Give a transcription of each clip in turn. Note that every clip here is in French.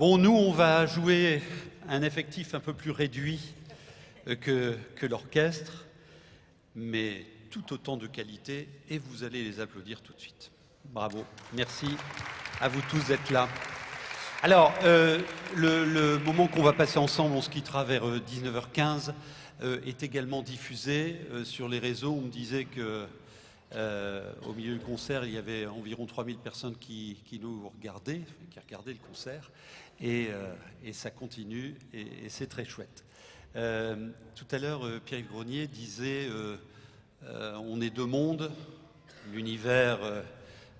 Bon, nous, on va jouer un effectif un peu plus réduit euh, que, l'orchestre, mais tout autant de qualité, et vous allez les applaudir tout de suite. Bravo, merci à vous tous d'être là. Alors, euh, le, moment qu'on va passer ensemble, on se quittera vers 19h15, euh, est également diffusé sur les réseaux. On me disait que euh, au milieu du concert, il y avait environ 3000 personnes qui, nous regardaient, qui regardaient le concert, et, euh, ça continue, et, et c'est très chouette. Euh, tout à l'heure, Pierre-Yves Grenier disait on est deux mondes, l'univers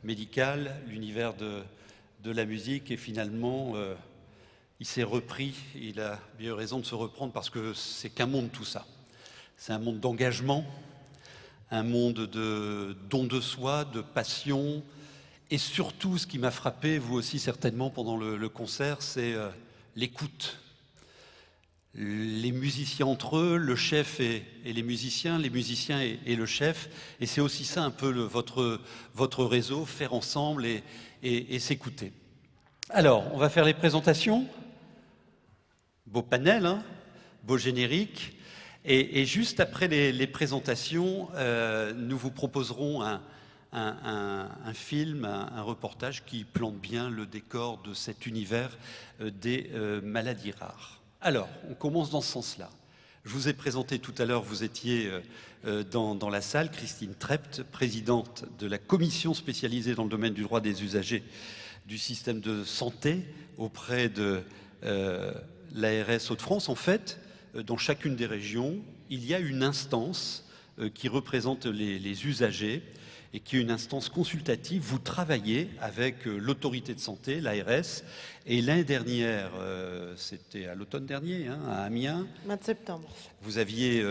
médical, l'univers de, de, la musique, et finalement, il s'est repris, il a bien raison de se reprendre parce que c'est qu'un monde tout ça. C'est un monde d'engagement, un monde de don de soi, de passion, et surtout ce qui m'a frappé, vous aussi certainement pendant le, concert, c'est euh, l'écoute. Les musiciens entre eux, le chef et, les musiciens, les musiciens et, le chef, et c'est aussi ça un peu votre, votre réseau, faire ensemble et, et s'écouter. Alors, on va faire les présentations. Beau panel, hein beau générique. Et, juste après les, présentations, euh, nous vous proposerons un, film, un, reportage qui plante bien le décor de cet univers euh, des euh, maladies rares. Alors, on commence dans ce sens-là. Je vous ai présenté tout à l'heure, vous étiez dans, dans, la salle, Christine Trept, présidente de la commission spécialisée dans le domaine du droit des usagers du système de santé auprès de l'ARS Hauts-de-France. En fait, dans chacune des régions, il y a une instance euh, qui représente les, les, usagers et qui est une instance consultative. Vous travaillez avec euh, l'autorité de santé, l'ARS, et l'année dernière, c'était à l'automne dernier, hein, à Amiens. 20 septembre. Vous aviez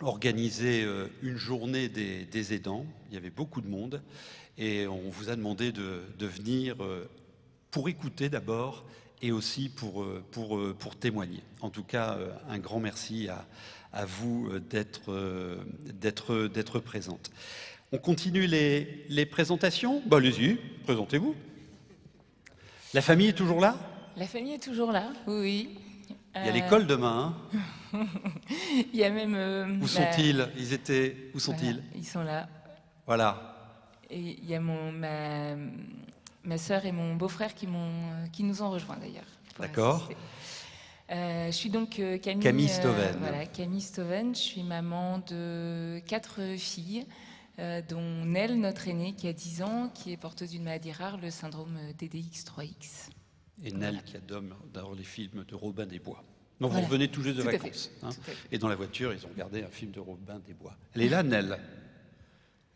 organisé une journée des, des, aidants. Il y avait beaucoup de monde et on vous a demandé de, de venir pour écouter d'abord et aussi pour, euh, pour, euh, pour témoigner. En tout cas, euh, un grand merci à, à vous d'être présente. On continue les, les présentations? Bah, Allez-y, présentez-vous. La famille est toujours là? La famille est toujours là, oui. Il y a l'école demain. Hein? Il y a même. Euh, où sont-ils? Bah, Ils étaient. Où sont-ils? voilà, Ils sont là. Voilà. Et il y a mon, ma, ma sœur et mon beau-frère qui, qui nous ont rejoints d'ailleurs. D'accord. Euh, je suis donc euh, Camille, Camille Stoven. Euh, voilà, Camille Stoven. Je suis maman de quatre filles, euh, dont Nell, notre aînée, qui a 10 ans, qui est porteuse d'une maladie rare, le syndrome DDX3X. Et Nell, voilà. qui adore les films de Robin des Bois. Donc voilà. vous revenez tout juste de tout vacances. Hein, et dans la voiture, ils ont regardé un film de Robin des Bois. Elle est là, Nell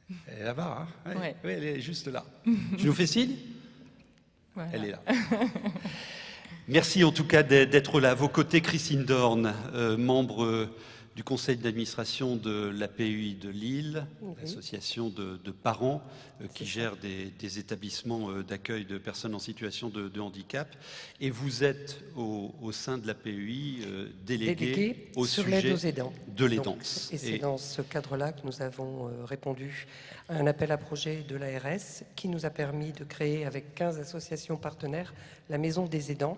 Elle est là-bas, hein ouais. Ouais. oui, elle est juste là. tu nous fais signe? Voilà. Elle est là. Merci en tout cas d'être là. À vos côtés, Christine Dorn, euh, membre du conseil d'administration de l'APUI de Lille, oui. l'association de, de, parents euh, qui gère des, des établissements euh, d'accueil de personnes en situation de, de, handicap. Et vous êtes au, au sein de l'APUI euh, délégué, délégué, au sur sujet aux aidants. de l'aidance. Et c'est dans ce cadre-là que nous avons euh, répondu à un appel à projet de l'ARS qui nous a permis de créer avec 15 associations partenaires la Maison des aidants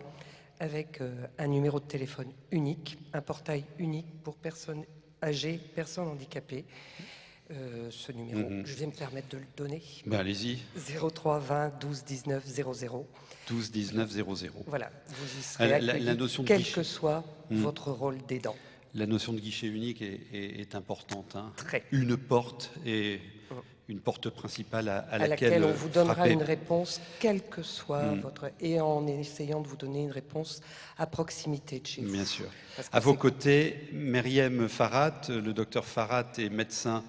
avec euh, un numéro de téléphone unique, un portail unique pour personnes âgées, personnes handicapées. Euh, ce numéro, mm -hmm. je vais me permettre de le donner. Ben, Allez-y. 03 20 12 19 00. 12 19 00. Voilà, vous y serez la, la, la notion quel que soit mmh. votre rôle d'aidant. La notion de guichet unique est, est, est importante. Hein. Très. Une porte et une porte principale à, à, à laquelle, laquelle, on vous donnera frapper. une réponse, quelle que soit mmh. votre... et en essayant de vous donner une réponse à proximité de chez vous. Bien sûr. À vos côtés, Myriam Farhat, le docteur Farhat est médecin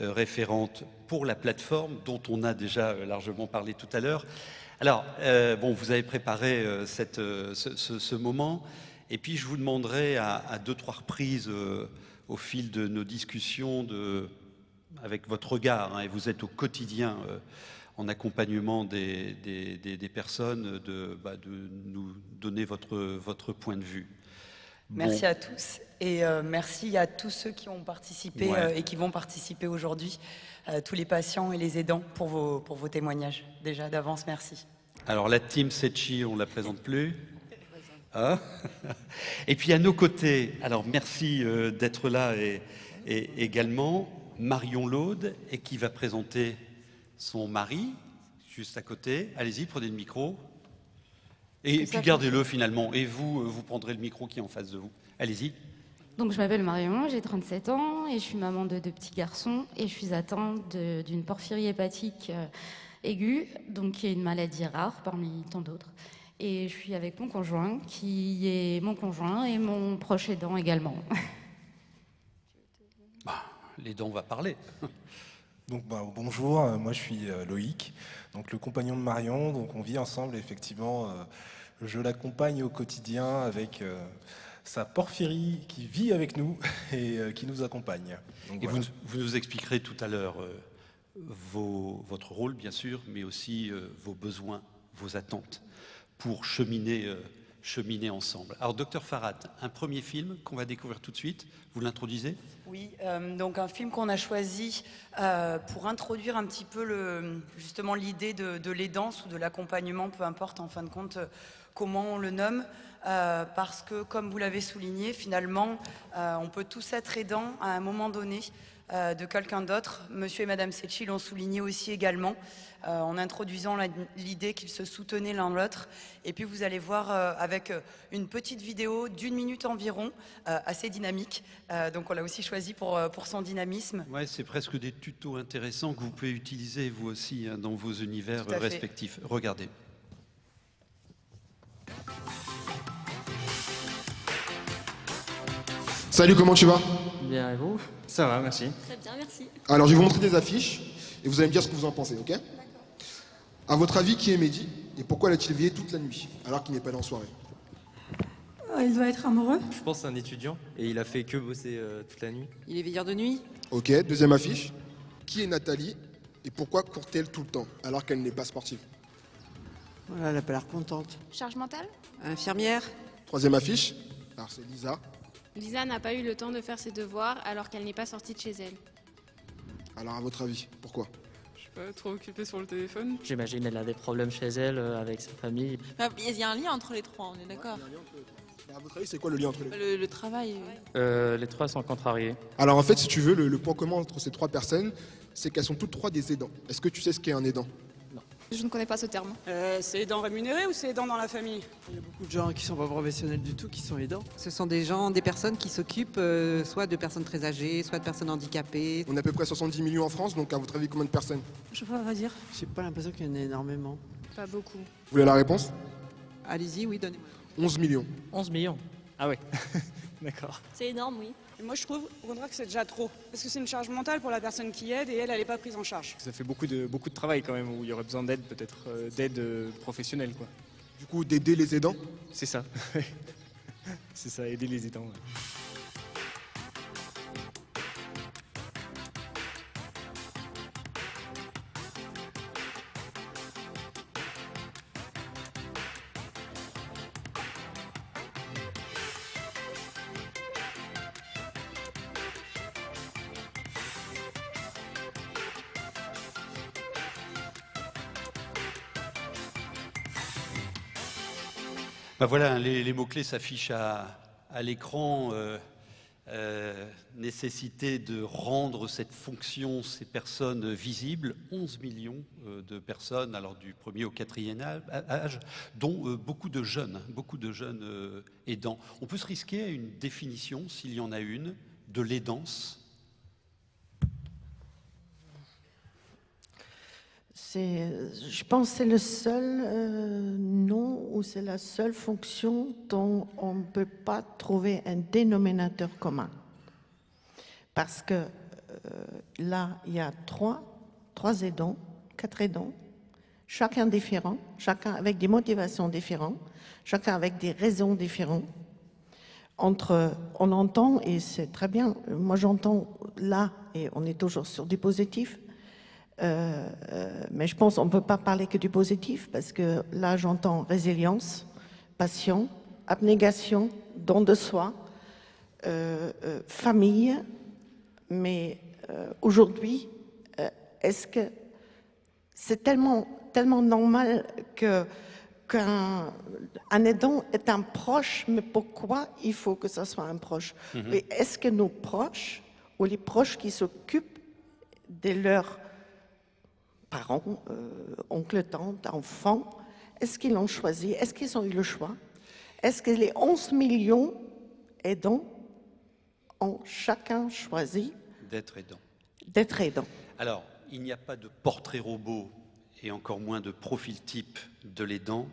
euh, référente pour la plateforme dont on a déjà euh, largement parlé tout à l'heure. Alors, euh, bon, vous avez préparé euh, cette, ce, ce, ce, moment, et puis je vous demanderai à, à deux, trois reprises au fil de nos discussions de avec votre regard, hein, et vous êtes au quotidien euh, en accompagnement des, des, des, des personnes, de, bah, de, nous donner votre, votre point de vue. Bon. Merci à tous et euh, merci à tous ceux qui ont participé ouais. euh, et qui vont participer aujourd'hui, tous les patients et les aidants pour vos, pour vos témoignages. Déjà d'avance, merci. Alors la team Sechi, on ne la présente plus Ah. et puis à nos côtés, alors merci d'être là et, également Marion Laude et qui va présenter son mari juste à côté. Allez-y, prenez le micro. Et puis gardez-le finalement. Et vous, euh, vous prendrez le micro qui est en face de vous. Allez-y. Donc je m'appelle Marion, j'ai 37 ans et je suis maman de deux petits garçons et je suis atteinte d'une porphyrie hépatique euh, aiguë, donc qui est une maladie rare parmi tant d'autres. Et je suis avec mon conjoint, qui est mon conjoint et mon proche aidant également. Les dents, on va parler. Donc, bah, bonjour, euh, moi je suis euh, Loïc, donc le compagnon de Marion. Donc, on vit ensemble, effectivement. Euh, je l'accompagne au quotidien avec sa porphyrie qui vit avec nous et qui nous accompagne. et vous, vous, nous expliquerez tout à l'heure votre rôle, bien sûr, mais aussi vos besoins, vos attentes pour cheminer, euh, cheminer ensemble. Alors, docteur Farad, un premier film qu'on va découvrir tout de suite, vous l'introduisez? Oui, euh, donc un film qu'on a choisi euh, pour introduire un petit peu justement l'idée de, de l'aidance ou de l'accompagnement, peu importe en fin de compte comment on le nomme, parce que, comme vous l'avez souligné, finalement, on peut tous être aidants à un moment donné de quelqu'un d'autre. Monsieur et Madame Secchi l'ont souligné aussi également. Euh, en introduisant l'idée qu'ils se soutenaient l'un l'autre. Et puis vous allez voir euh, avec euh, une petite vidéo d'une minute environ, assez dynamique. donc on l'a aussi choisi pour, pour son dynamisme. Ouais, c'est presque des tutos intéressants que vous pouvez utiliser vous aussi hein, dans vos univers respectifs. Regardez. Salut, comment tu vas? Bien, et vous? Ça va, merci. Très bien, merci. Alors, je vais vous montrer des affiches et vous allez me dire ce que vous en pensez, ok? À votre avis, qui est Mehdi et pourquoi l'a-t-il veillé toute la nuit alors qu'il n'est pas allé en soirée? Euh, Il doit être amoureux. Je pense c'est un étudiant et il a fait que bosser euh, toute la nuit. Il est veilleur de nuit? Ok, deuxième affiche. Qui est Nathalie et pourquoi court-elle tout le temps alors qu'elle n'est pas sportive? Voilà, Elle a pas l'air contente. Charge mentale? Infirmière? Troisième affiche. Alors c'est Lisa. Lisa n'a pas eu le temps de faire ses devoirs alors qu'elle n'est pas sortie de chez elle. Alors à votre avis, pourquoi? Pas trop occupée sur le téléphone. J'imagine elle a des problèmes chez elle, euh, avec sa famille. Bah, il y a un lien entre les trois, on est d'accord À votre avis, c'est quoi le lien entre les trois le, travail. Euh, les trois sont contrariés. Alors en fait, si tu veux, le point commun entre ces trois personnes, c'est qu'elles sont toutes trois des aidants. Est-ce que tu sais ce qu'est un aidant? Je ne connais pas ce terme. Euh, c'est aidant rémunéré ou c'est aidant dans la famille? Il y a beaucoup de gens qui ne sont pas professionnels du tout qui sont aidants. Ce sont des gens, des personnes qui s'occupent euh, soit de personnes très âgées, soit de personnes handicapées. On a à peu près 70 millions en France, donc à votre avis, combien de personnes? Je ne peux pas dire. J'ai pas l'impression qu'il y en ait énormément. Pas beaucoup. Vous voulez la réponse? Allez-y, oui, donnez-moi. 11 millions. 11 millions Ah ouais, d'accord. C'est énorme, oui moi, je trouve au contraire que c'est déjà trop. Parce que c'est une charge mentale pour la personne qui aide et elle, elle n'est pas prise en charge. Ça fait beaucoup de, beaucoup de travail quand même, où il y aurait besoin d'aide, peut-être euh, d'aide euh, professionnelle. Quoi. Du coup, d'aider les aidants? C'est ça. c'est ça, aider les aidants. Ben voilà, les, mots-clés s'affichent à, l'écran. Euh, euh, nécessité de rendre cette fonction, ces personnes visibles, 11 millions euh, de personnes, alors du premier au quatrième âge, dont beaucoup de jeunes, beaucoup de jeunes aidants. On peut se risquer à une définition, s'il y en a une, de l'aidance je pense que c'est le seul euh, nom ou c'est la seule fonction dont on ne peut pas trouver un dénominateur commun. Parce que euh, là, il y a trois, trois aidants, quatre aidants, chacun différent, chacun avec des motivations différentes, chacun avec des raisons différentes. Entre, on entend, et c'est très bien, moi j'entends là, et on est toujours sur du positif, euh, euh, mais je pense qu'on ne peut pas parler que du positif parce que là, j'entends résilience, passion, abnégation, don de soi, euh, famille. Mais aujourd'hui, est-ce que c'est tellement, tellement normal que qu'un un aidant est un proche, mais pourquoi il faut que ce soit un proche? Et Est-ce que nos proches, ou les proches qui s'occupent de leurs parents, euh, oncles, tantes, enfants, est-ce qu'ils l'ont choisi? Est-ce qu'ils ont eu le choix? Est-ce que les 11 millions aidants ont chacun choisi D'être aidant. d'être aidants? Alors, il n'y a pas de portrait robot et encore moins de profil type de l'aidant.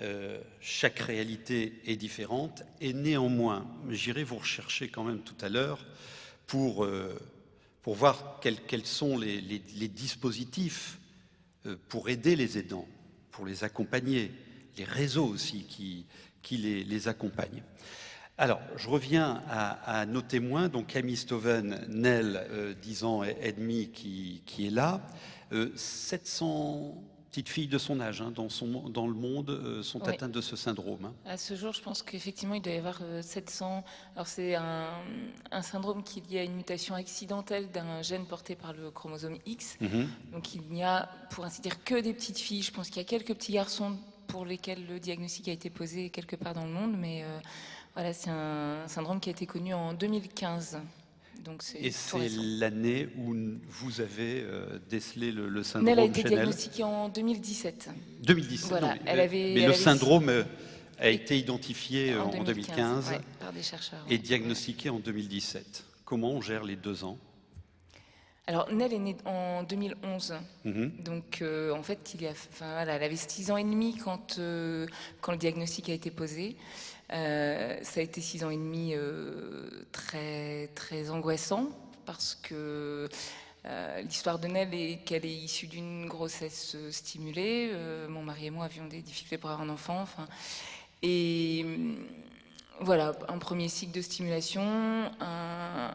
Euh, chaque réalité est différente et néanmoins, j'irai vous rechercher quand même tout à l'heure pour, euh, pour voir quels, sont les, dispositifs euh, pour aider les aidants, pour les accompagner, les réseaux aussi qui, les, accompagnent. Alors, je reviens à, nos témoins, donc Camille Stoven, Nel, euh, 10 ans et, demi, qui, est là. Euh, 700 petites filles de son âge hein, dans, son, dans le monde euh, sont Oui. atteintes de ce syndrome. hein. À ce jour, je pense qu'effectivement, il doit y avoir euh, 700. Alors, c'est un, un syndrome qui est lié à une mutation accidentelle d'un gène porté par le chromosome X. Mhm. Donc, il n'y a, pour ainsi dire, que des petites filles. Je pense qu'il y a quelques petits garçons pour lesquels le diagnostic a été posé quelque part dans le monde, mais euh, voilà, c'est un syndrome qui a été connu en 2015. Donc, Et c'est l'année où vous avez euh, décelé le, le syndrome Nell a été diagnostiquée en 2017. 2017. Voilà, non, mais- elle avait- mais elle le avait- syndrome euh, a été identifié En en, 2015, 2015, ouais, par des chercheurs, et diagnostiqué en 2017. Comment on gère les deux ans Alors, Nell est née en 2011. Mhm. Donc, euh, en fait, il y a, enfin, voilà, elle avait 6 ans et demi quand, euh, quand le diagnostic a été posé. Euh, ça a été 6 ans et demi euh, très, très angoissant parce que euh, l'histoire de Nell est qu'elle est issue d'une grossesse stimulée. Mon mari et moi avions des difficultés pour avoir un enfant. Enfin, et hum, voilà, un premier cycle de stimulation,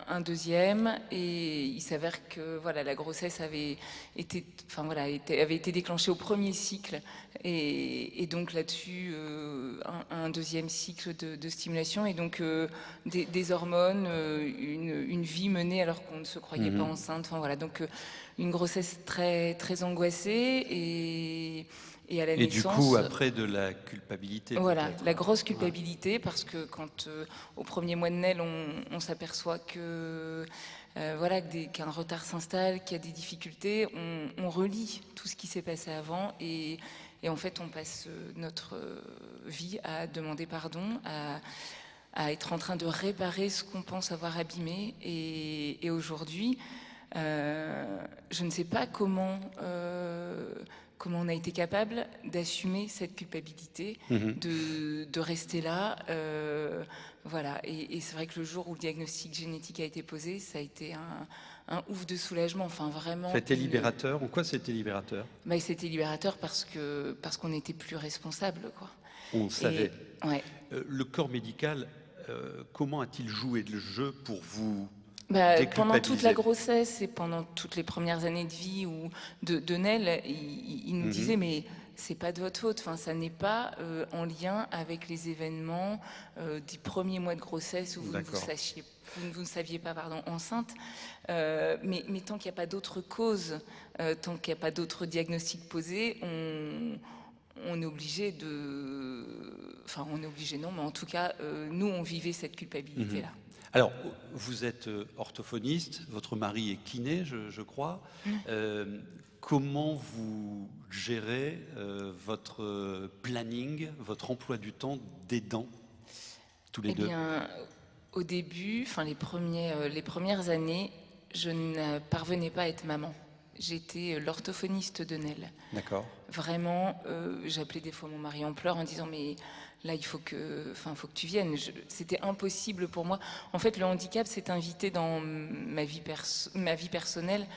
un deuxième, et il s'avère que voilà, la grossesse avait été, enfin voilà, était- avait été déclenchée au premier cycle, et, et donc là-dessus euh, un, un deuxième cycle de, de stimulation, et donc euh, des, des hormones, euh, une, une vie menée alors qu'on ne se croyait Mhm. pas enceinte. Enfin voilà, donc une grossesse très très angoissée et et à la Et du coup, après, de la culpabilité. Voilà, la grosse culpabilité, parce que quand euh, au premier mois de Nel, on, on s'aperçoit que euh, voilà qu'un retard s'installe, qu'il y a des difficultés, on, on relit tout ce qui s'est passé avant et, et en fait, on passe euh, notre euh, vie à demander pardon, à, à être en train de réparer ce qu'on pense avoir abîmé. Et, et aujourd'hui, euh, je ne sais pas comment, euh, comment on a été capable d'assumer cette culpabilité, Mhm. de, de rester là. euh, voilà. Et, et c'est vrai que le jour où le diagnostic génétique a été posé, ça a été un, un ouf de soulagement. Enfin, vraiment. C'était libérateur. En quoi c'était libérateur? Bah, C'était libérateur parce que parce qu'on n'était plus responsable. Quoi. On Et- savait. ouais. Euh, le corps médical, euh, comment a-t-il joué le jeu pour vous? Bah, pendant toute la grossesse et pendant toutes les premières années de vie ou de, de Nel, il, nous Mhm. disait mais c'est pas de votre faute. Enfin, ça n'est pas euh, en lien avec les événements euh, des premiers mois de grossesse où vous ne vous, sachiez, vous, ne- vous ne saviez pas pardon, enceinte. Euh, mais, mais tant qu'il n'y a pas d'autres causes, tant qu'il n'y a pas d'autres diagnostics posés, on, on est obligé de. Enfin, on est obligé, non, mais en tout cas, nous, on vivait cette culpabilité-là. Mhm. Alors, vous êtes euh, orthophoniste, votre mari est kiné, je, je crois. Euh, comment vous gérez euh, votre planning, votre emploi du temps d'aidant, tous les Eh deux? bien, au début, enfin les, premiers, les premières années, je ne parvenais pas à être maman. J'étais euh, l'orthophoniste de Nel. D'accord. Vraiment, euh, j'appelais des fois mon mari en pleurs en disant mais là il faut que, enfin faut que tu viennes. C'était impossible pour moi. En fait, le handicap s'est invité dans ma vie perso- ma vie personnelle,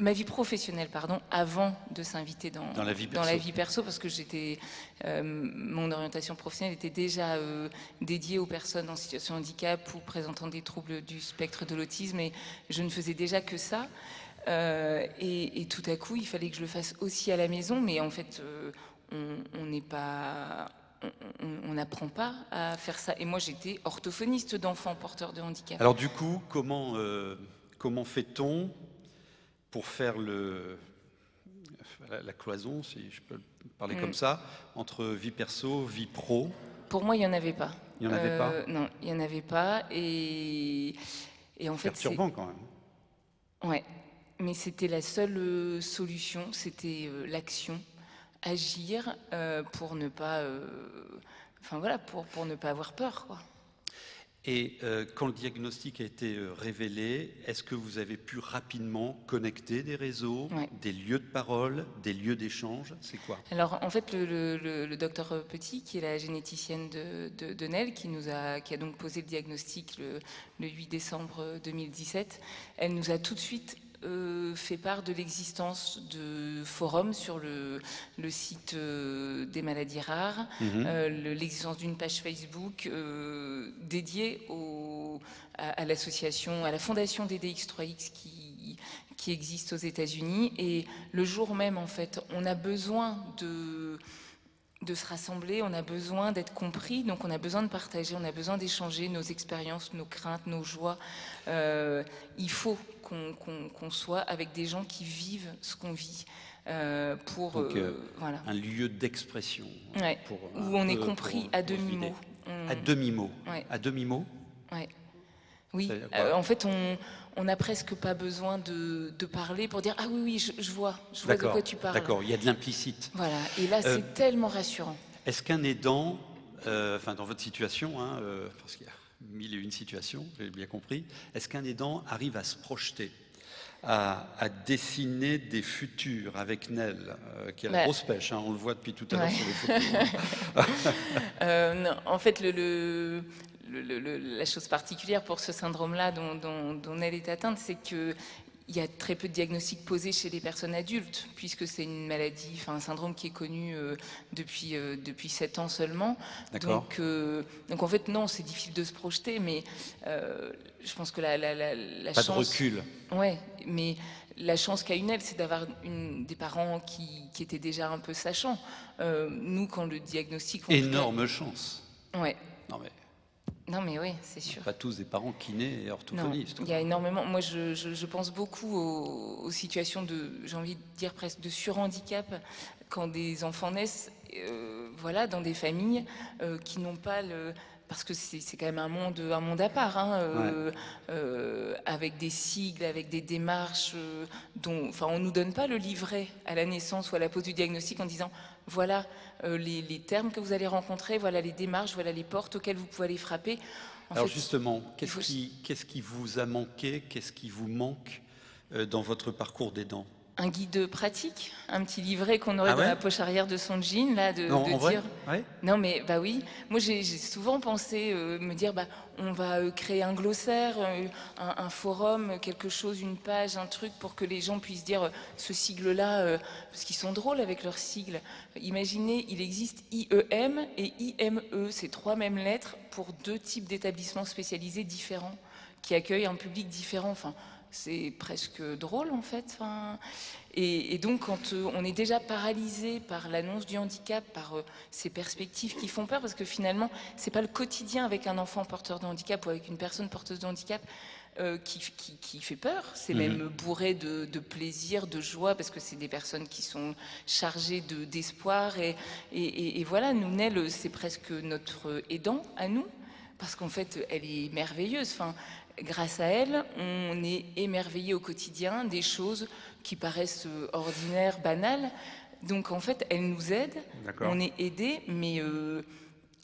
ma vie professionnelle pardon, avant de s'inviter dans, Dans la vie dans la perso. vie perso parce que j'étais, euh, mon orientation professionnelle était déjà euh, dédiée aux personnes en situation de handicap ou présentant des troubles du spectre de l'autisme et je ne faisais déjà que ça. Euh, et, et tout à coup, il fallait que je le fasse aussi à la maison, mais en fait, euh, on n'est pas, on- n'apprend pas à faire ça. Et moi, j'étais orthophoniste d'enfants porteurs de handicap. Alors du coup, comment, euh, comment fait-on pour faire le, la, la cloison, si je peux parler Mm. comme ça, entre vie perso, vie pro? Pour moi, il n'y en avait pas. Il y en avait pas? Non, il n'y en avait pas. Et, et en fait, c'est- Perturbant quand même. Ouais, mais c'était la seule euh, solution, c'était euh, l'action, agir euh, pour ne pas, enfin voilà, pour, pour ne pas avoir peur, quoi. Et euh, quand le diagnostic a été euh, révélé, est-ce que vous avez pu rapidement connecter des réseaux, Ouais. des lieux de parole, des lieux d'échange? C'est quoi? Alors en fait, le, le- le- le docteur Petit, qui est la généticienne de, de, de Nel, qui, nous a, qui a donc posé le diagnostic le 8 décembre 2017, elle nous a tout de suite euh, fait part de l'existence de forums sur le, le site euh, des maladies rares, Mhm. euh, le- l'existence d'une page Facebook dédiée au, à, à l'association, à la fondation DDX3X qui, qui existe aux États-Unis. Et le jour même, en fait, on a besoin de de se rassembler, on a besoin d'être compris, donc on a besoin de partager, on a besoin d'échanger nos expériences, nos craintes, nos joies. Euh, il faut qu'on soit avec des gens qui vivent ce qu'on vit. euh, pour Donc, euh, voilà. un lieu d'expression. Ouais, où on est compris pour- à demi-mot. On- À demi-mot. Ouais. À demi-mot Ouais. Oui, euh, en fait, on n'a presque pas besoin de, de parler pour dire Ah oui, oui, je, je vois, je vois de quoi tu parles. D'accord, il y a de l'implicite. Voilà, et là, Euh, c'est tellement rassurant. Est-ce qu'un aidant, euh, enfin dans votre situation, hein, euh, parce qu'il y a mille et une situations, j'ai bien compris, est-ce qu'un aidant arrive à se projeter à, à dessiner des futurs avec Nel, euh, qui a la grosse pêche, hein, on le voit depuis tout à l'heure Ouais. sur les photos. Euh, non, en fait, le- le- le- la chose particulière pour ce syndrome-là dont, dont- dont elle est atteinte, c'est que il y a très peu de diagnostics posés chez les personnes adultes, puisque c'est une maladie, enfin un syndrome qui est connu euh, depuis, euh, depuis 7 ans seulement. D'accord. Donc, euh, donc en fait, non, c'est difficile de se projeter, mais je pense que la, la, la, la Pas de chance... recul. Ouais, mais la chance qu'a une elle, c'est d'avoir des parents qui, qui étaient déjà un peu sachants. Nous, quand le diagnostic... cas- Énorme chance. Ouais. Non mais Non, mais oui, c'est sûr. pas tous des parents kinés et Non, orthophonistes. il y a énormément. Moi, je, je- je pense beaucoup aux, aux situations de, j'ai envie de dire presque de surhandicap quand des enfants naissent, euh, voilà, dans des familles euh, qui n'ont pas le. Parce que c'est quand même un monde, un monde à part, hein, euh, euh, avec des sigles, avec des démarches euh, dont, enfin, on nous donne pas le livret à la naissance ou à la pose du diagnostic en disant, voilà euh, les, les termes que vous allez rencontrer, voilà les démarches, voilà les portes auxquelles vous pouvez aller frapper. En Alors fait, justement, qu'est-ce faut- qui, vous a manqué, qu'est-ce qui vous manque euh, dans votre parcours d'aidant? Un guide pratique, un petit livret qu'on aurait Ah dans la poche arrière de son jean, là, de, Non, dire. Ouais. Non, mais bah oui. Moi, j'ai souvent pensé euh, me dire, bah, on va euh, créer un glossaire, euh, un, un forum, quelque chose, une page, un truc pour que les gens puissent dire ce sigle-là, parce qu'ils sont drôles avec leurs sigles. Imaginez, il existe IEM et IME, c'est trois mêmes lettres pour deux types d'établissements spécialisés différents qui accueillent un public différent. Enfin, c'est presque drôle en fait. Enfin, et, et donc quand euh, on est déjà paralysé par l'annonce du handicap, par euh, ces perspectives qui font peur, parce que finalement c'est pas le quotidien avec un enfant porteur de handicap ou avec une personne porteuse de handicap euh, qui, qui- qui fait peur. C'est Mhm. même bourré de, de plaisir, de joie, parce que c'est des personnes qui sont chargées de- d'espoir. et, et- et- et voilà, nous, Nel, c'est presque notre aidant à nous, parce qu'en fait, elle est merveilleuse. Enfin, grâce à elle, on est émerveillé au quotidien des choses qui paraissent euh, ordinaires, banales. Donc en fait, elle nous aide, on est aidé, mais, euh,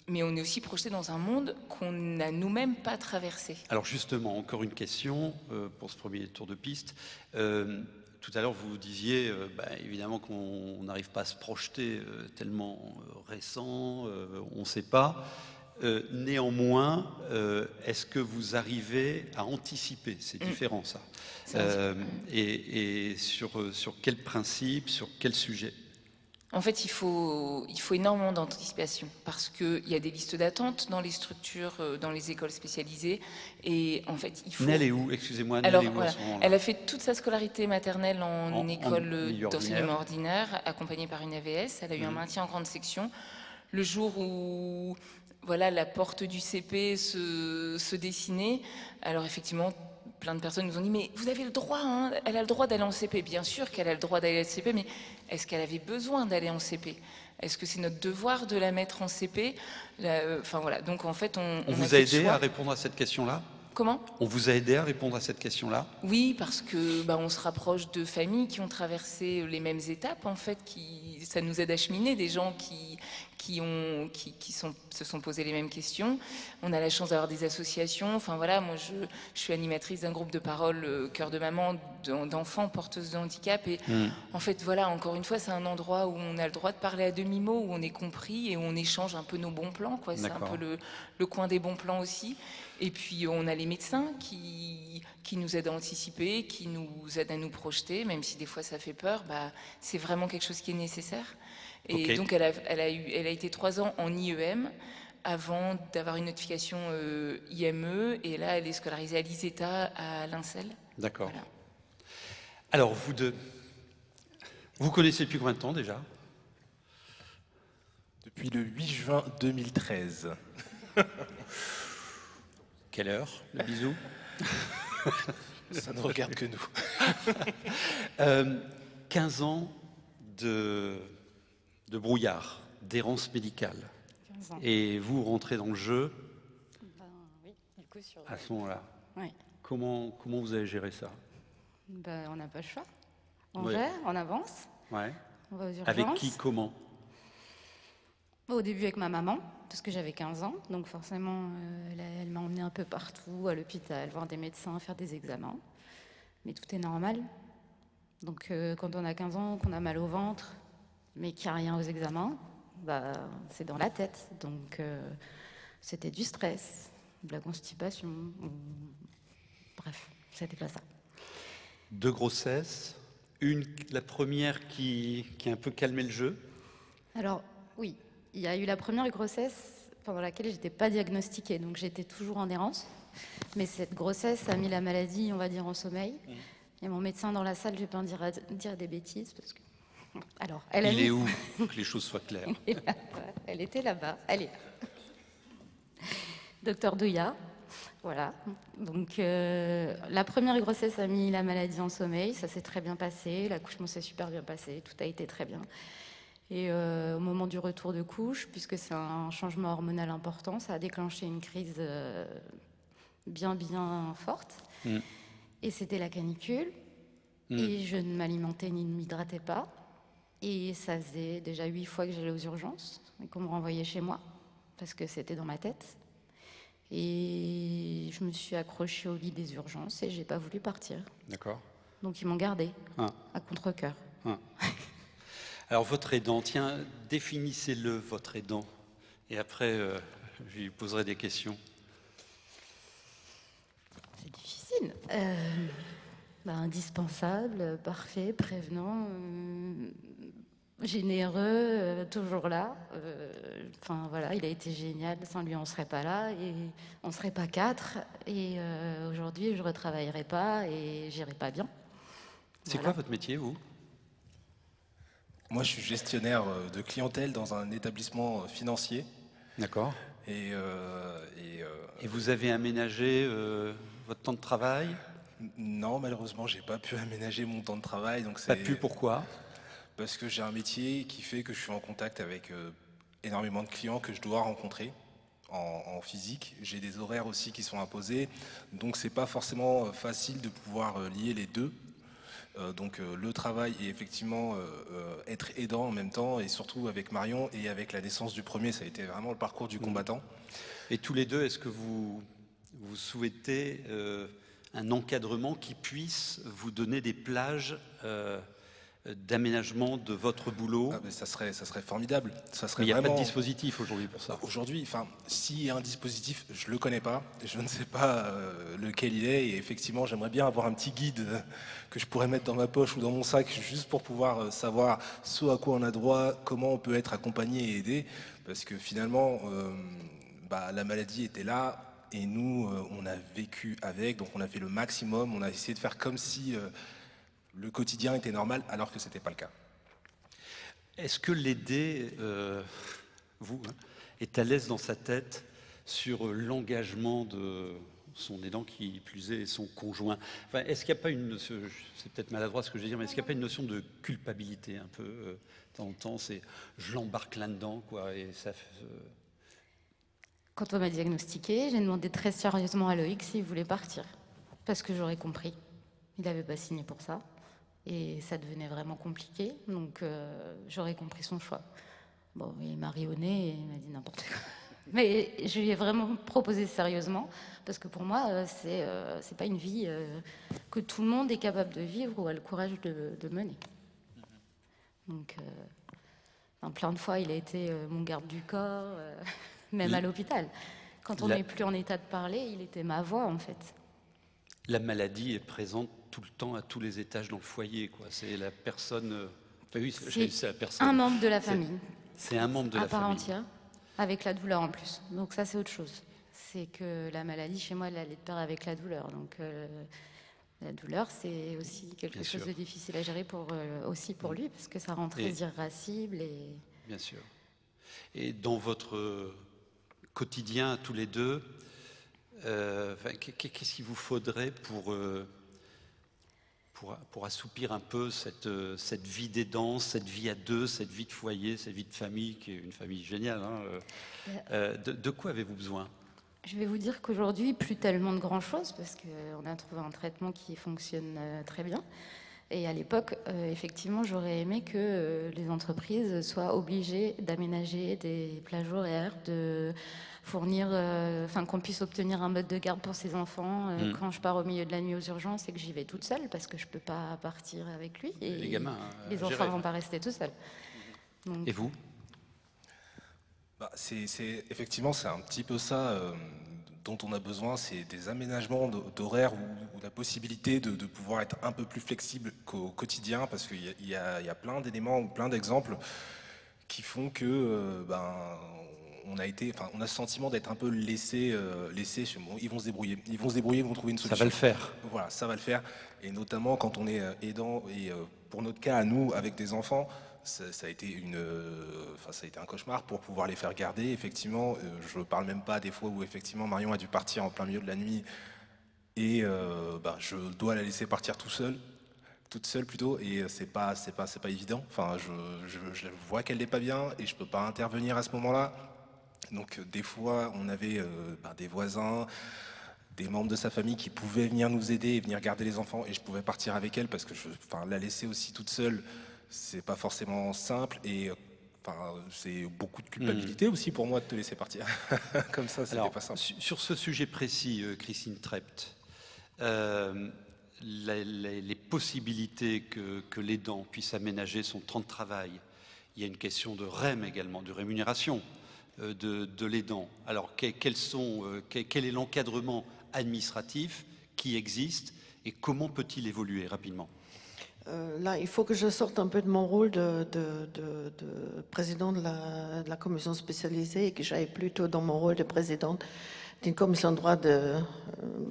mais on est aussi projeté dans un monde qu'on n'a nous-mêmes pas traversé. Alors justement, encore une question euh, pour ce premier tour de piste. Euh, tout à l'heure, vous disiez euh, bah, évidemment qu'on n'arrive pas à se projeter tellement récent, on ne sait pas. Euh, néanmoins, euh, est-ce que vous arrivez à anticiper? C'est Mm. différent ça. Euh, et et sur, sur quel principe, sur quel sujet? En fait, il faut, il faut énormément d'anticipation parce qu'il y a des listes d'attente dans les structures, dans les écoles spécialisées. Et en fait, il faut. Nel est où? Excusez-moi, Nel Alors, est où à voilà, ce elle a fait toute sa scolarité maternelle en, école d'enseignement ordinaire, accompagnée par une AVS. Elle a eu un Mhm. maintien en grande section. Le jour où voilà, la porte du CP se, se dessinait, alors effectivement, plein de personnes nous ont dit mais vous avez le droit, hein, elle a le droit d'aller en CP. Bien sûr qu'elle a le droit d'aller en CP, mais est-ce qu'elle avait besoin d'aller en CP Est-ce que c'est notre devoir de la mettre en CP euh, Enfin voilà, donc en fait on... On, on vous a aidé à répondre à cette question-là? Comment? On vous a aidé à répondre à cette question-là? Oui, parce que bah, on se rapproche de familles qui ont traversé les mêmes étapes, en fait, qui ça nous aide à cheminer, des gens qui qui ont qui, qui sont, se sont posés les mêmes questions. On a la chance d'avoir des associations. Enfin voilà, moi je, je suis animatrice d'un groupe de parole euh, cœur de maman d'en- d'enfants porteuses de handicap et Mm. en fait voilà, encore une fois, c'est un endroit où on a le droit de parler à demi mot, où on est compris et où on échange un peu nos bons plans. C'est un peu le, le coin des bons plans aussi. Et puis on a les médecins qui, qui nous aident à anticiper, qui nous aident à nous projeter, même si des fois ça fait peur, bah, c'est vraiment quelque chose qui est nécessaire. Et donc elle a, elle, a eu, elle a été trois ans en IEM avant d'avoir une notification euh, IME, et là elle est scolarisée à l'ISETA à Lincel. D'accord. Alors, vous deux, vous connaissez depuis combien de temps déjà? Depuis le 8 juin 2013. Quelle heure? Le bisou? Ça ne regarde que nous. Euh, 15 ans de, de brouillard, d'errance médicale. 15 ans. Et vous rentrez dans le jeu Ben oui, du coup sur. à ce moment-là. Oui. Comment, comment vous avez géré ça? Ben, on n'a pas le choix. On Ouais. gère, on avance, ouais. on va aux urgences. Avec qui, comment? Au début avec ma maman, parce que j'avais 15 ans, donc forcément, euh, elle, elle m'a emmenée un peu partout, à l'hôpital, voir des médecins, faire des examens. Mais tout est normal. Donc euh, quand on a 15 ans, qu'on a mal au ventre, mais qu'il n'y a rien aux examens, bah, c'est dans la tête. Donc euh, c'était du stress, de la constipation. on- Bref, c'était pas ça. Deux grossesses. Une, la première qui, qui a un peu calmé le jeu. Alors, oui, il y a eu la première grossesse pendant laquelle j'étais pas diagnostiquée, donc j'étais toujours en errance. Mais cette grossesse a mis la maladie, on va dire, en sommeil. Il y a mon médecin dans la salle, je vais pas en dire, dire des bêtises, parce que... Alors, elle Il est où Pour que les choses soient claires. Elle était là-bas, là. Docteur Douillat, voilà. Donc, euh, la première grossesse a mis la maladie en sommeil, ça s'est très bien passé, l'accouchement s'est super bien passé, tout a été très bien. Et euh, au moment du retour de couche, puisque c'est un changement hormonal important, ça a déclenché une crise euh, bien, bien forte. Mm. Et c'était la canicule. Mm. Et je ne m'alimentais ni ne m'hydratais pas. Et ça faisait déjà huit fois que j'allais aux urgences et qu'on me renvoyait chez moi parce que c'était dans ma tête. Et je me suis accrochée au lit des urgences et j'ai pas voulu partir. D'accord. Donc ils m'ont gardée Ah. à contre-cœur. Ah. Alors, votre aidant, tiens, définissez-le, votre aidant. Et après, euh, je lui poserai des questions. C'est difficile. Euh, bah, indispensable, parfait, prévenant, euh, généreux, euh, toujours là. Euh, Enfin voilà, il a été génial. Sans lui, on serait pas là et on serait pas quatre. Et euh, aujourd'hui, je retravaillerai pas et j'irai pas bien. C'est Voilà. quoi votre métier, vous? Moi, je suis gestionnaire de clientèle dans un établissement financier. D'accord. Et, euh, et, euh, Et vous avez aménagé euh, votre temps de travail? Non, malheureusement, j'ai pas pu aménager mon temps de travail. Donc Pas pu, pourquoi? Parce que j'ai un métier qui fait que je suis en contact avec euh, énormément de clients que je dois rencontrer en, en physique. J'ai des horaires aussi qui sont imposés, donc c'est pas forcément euh, facile de pouvoir euh, lier les deux. Euh, donc le travail et effectivement être aidant en même temps, et surtout avec Marion et avec la naissance du premier, ça a été vraiment le parcours du combattant. Et tous les deux, est-ce que vous, vous souhaitez un encadrement qui puisse vous donner des plages d'aménagement de votre boulot Ah, mais ça serait, ça serait formidable. Ça serait Mais il n'y a pas de dispositif aujourd'hui pour ça. Aujourd'hui, enfin, s'il y a un dispositif, je le connais pas, je ne sais pas euh, lequel il est, et effectivement, j'aimerais bien avoir un petit guide euh, que je pourrais mettre dans ma poche ou dans mon sac, juste pour pouvoir euh, savoir ce à quoi on a droit, comment on peut être accompagné et aidé, parce que finalement, euh, bah, la maladie était là. Et nous, on a vécu avec, donc on a fait le maximum, on a essayé de faire comme si euh, le quotidien était normal, alors que c'était pas le cas. Est-ce que l'aider, euh, vous, hein, est à l'aise dans sa tête sur l'engagement de, son aidant qui plus est son conjoint? Enfin, est-ce qu'il n'y a pas une, c'est peut-être maladroit ce que je vais dire, mais est-ce qu'il n'y a pas une notion de culpabilité un peu euh, de temps en temps? C'est je l'embarque là-dedans, quoi, et ça. Euh, Quand on m'a diagnostiqué, j'ai demandé très sérieusement à Loïc s'il voulait partir, parce que j'aurais compris. Il n'avait pas signé pour ça, et ça devenait vraiment compliqué, donc euh, j'aurais compris son choix. Bon, il m'a ri au nez et il m'a dit n'importe quoi. Mais je lui ai vraiment proposé sérieusement, parce que pour moi, euh, c'est euh, c'est pas une vie euh, que tout le monde est capable de vivre ou a le courage de, de mener. Donc, plein de fois, il a été mon garde du corps, même à l'hôpital. Quand on La- n'est plus en état de parler, il était ma voix, en fait. La maladie est présente tout le temps à tous les étages dans le foyer, quoi. C'est la personne. euh, enfin, oui, c'est la personne. un membre de la famille. C'est un membre de à la part famille. entière, avec la douleur en plus. Donc ça, c'est autre chose. C'est que la maladie, chez moi, elle allait de pair avec la douleur. Donc euh, la douleur, c'est aussi quelque Bien chose sûr. de difficile à gérer pour, euh, aussi pour lui, parce que ça rend très Et- irascible. Et... Bien sûr. Et dans votre quotidien, tous les deux, euh, qu'est-ce qu'il vous faudrait pour, pour, pour assoupir un peu cette, euh, cette vie d'aidant, cette vie à deux, cette vie de foyer, cette vie de famille, qui est une famille géniale hein, euh, euh, de, de quoi avez-vous besoin? Je vais vous dire qu'aujourd'hui, plus tellement de grand-chose, parce qu'on a trouvé un traitement qui fonctionne très bien. Et à l'époque, euh, effectivement, j'aurais aimé que euh, les entreprises soient obligées d'aménager des plages horaires, de fournir, euh, enfin qu'on puisse obtenir un mode de garde pour ses enfants euh, Mm. quand je pars au milieu de la nuit aux urgences et que j'y vais toute seule parce que je peux pas partir avec lui. Et Les gamins, à les enfants gérer. vont pas rester tout seuls. Donc, Et vous? Bah, c'est, effectivement, c'est un petit peu ça euh, dont on a besoin, c'est des aménagements d'horaires ou, la possibilité de, de pouvoir être un peu plus flexible qu'au quotidien, parce qu'il y a, y y plein d'éléments ou plein d'exemples qui font que euh, ben, on a été, enfin, on a ce sentiment d'être un peu laissé, euh, laissé. bon, ils vont se débrouiller, ils vont se débrouiller, ils vont trouver une Ça solution. va le faire. Voilà, ça va le faire. Et notamment quand on est euh, aidant, et euh, pour notre cas, à nous, avec des enfants, ça, a été une, euh, enfin, ça a été un cauchemar pour pouvoir les faire garder. Effectivement, euh, je ne parle même pas des fois où effectivement Marion a dû partir en plein milieu de la nuit et euh, bah, je dois la laisser partir tout toute seule plutôt, et c'est pas, c'est pas, c'est pas évident. Enfin, je, vois qu'elle n'est pas bien et je peux pas intervenir à ce moment-là. Donc des fois, on avait bah, des voisins, des membres de sa famille qui pouvaient venir nous aider et venir garder les enfants, et je pouvais partir avec elle parce que je, enfin, la laisser aussi toute seule, c'est pas forcément simple et euh, Enfin, c'est beaucoup de culpabilité aussi pour moi de te laisser partir. Comme ça, c'était pas simple. su- Sur ce sujet précis, euh, Christine Trept, euh, les possibilités que, que l'aidant puisse aménager son temps de travail, il y a une question de REM également, de rémunération euh, de, de l'aidant. Alors, que- quels sont, euh, que- quel est l'encadrement administratif qui existe et comment peut-il évoluer rapidement? Euh, là, il faut que je sorte un peu de mon rôle de, de- de- de président de la commission spécialisée et que j'aille plutôt dans mon rôle de présidente d'une commission de droit de, euh,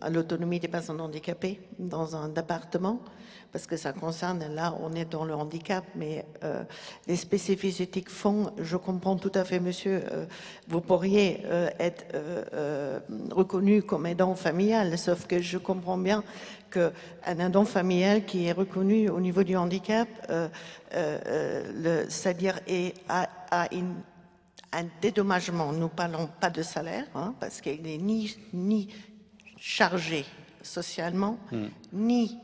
à l'autonomie des personnes handicapées dans un département, parce que ça concerne, là, on est dans le handicap, mais euh, les spécificités font, je comprends tout à fait, monsieur, euh, vous pourriez être reconnu comme aidant familial, sauf que je comprends bien qu'un aidant familial qui est reconnu au niveau du handicap, c'est-à-dire est- a, a une- un dédommagement. Nous parlons pas de salaire, hein, parce qu'il n'est ni, ni chargé socialement, ni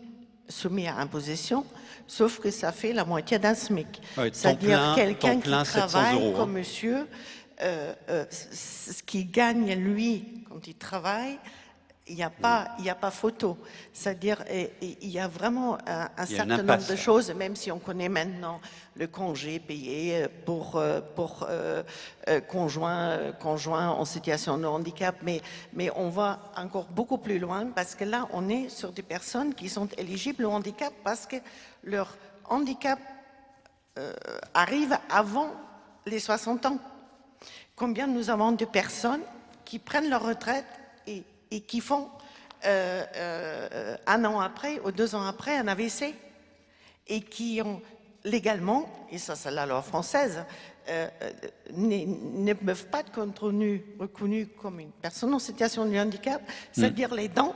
soumis à imposition, sauf que ça fait la moitié d'un SMIC. Ouais, temps C'est-à-dire quelqu'un qui 700 travaille euros, hein. comme monsieur, euh, euh, ce qu'il gagne lui quand il travaille, il n'y a pas, il y a pas photo. C'est-à-dire, il y a vraiment un, certain nombre de choses, même si on connaît maintenant le congé payé pour, euh, pour euh, euh, conjoints en situation de handicap, mais, mais on va encore beaucoup plus loin parce que là, on est sur des personnes qui sont éligibles au handicap parce que leur handicap euh, arrive avant les 60 ans. Combien nous avons de personnes qui prennent leur retraite et, et qui font euh, euh, un an après ou deux ans après un AVC et qui ont légalement, et ça c'est la loi française, euh, ne, peuvent pas être reconnus, reconnus comme une personne en situation de handicap, c'est-à-dire les dents,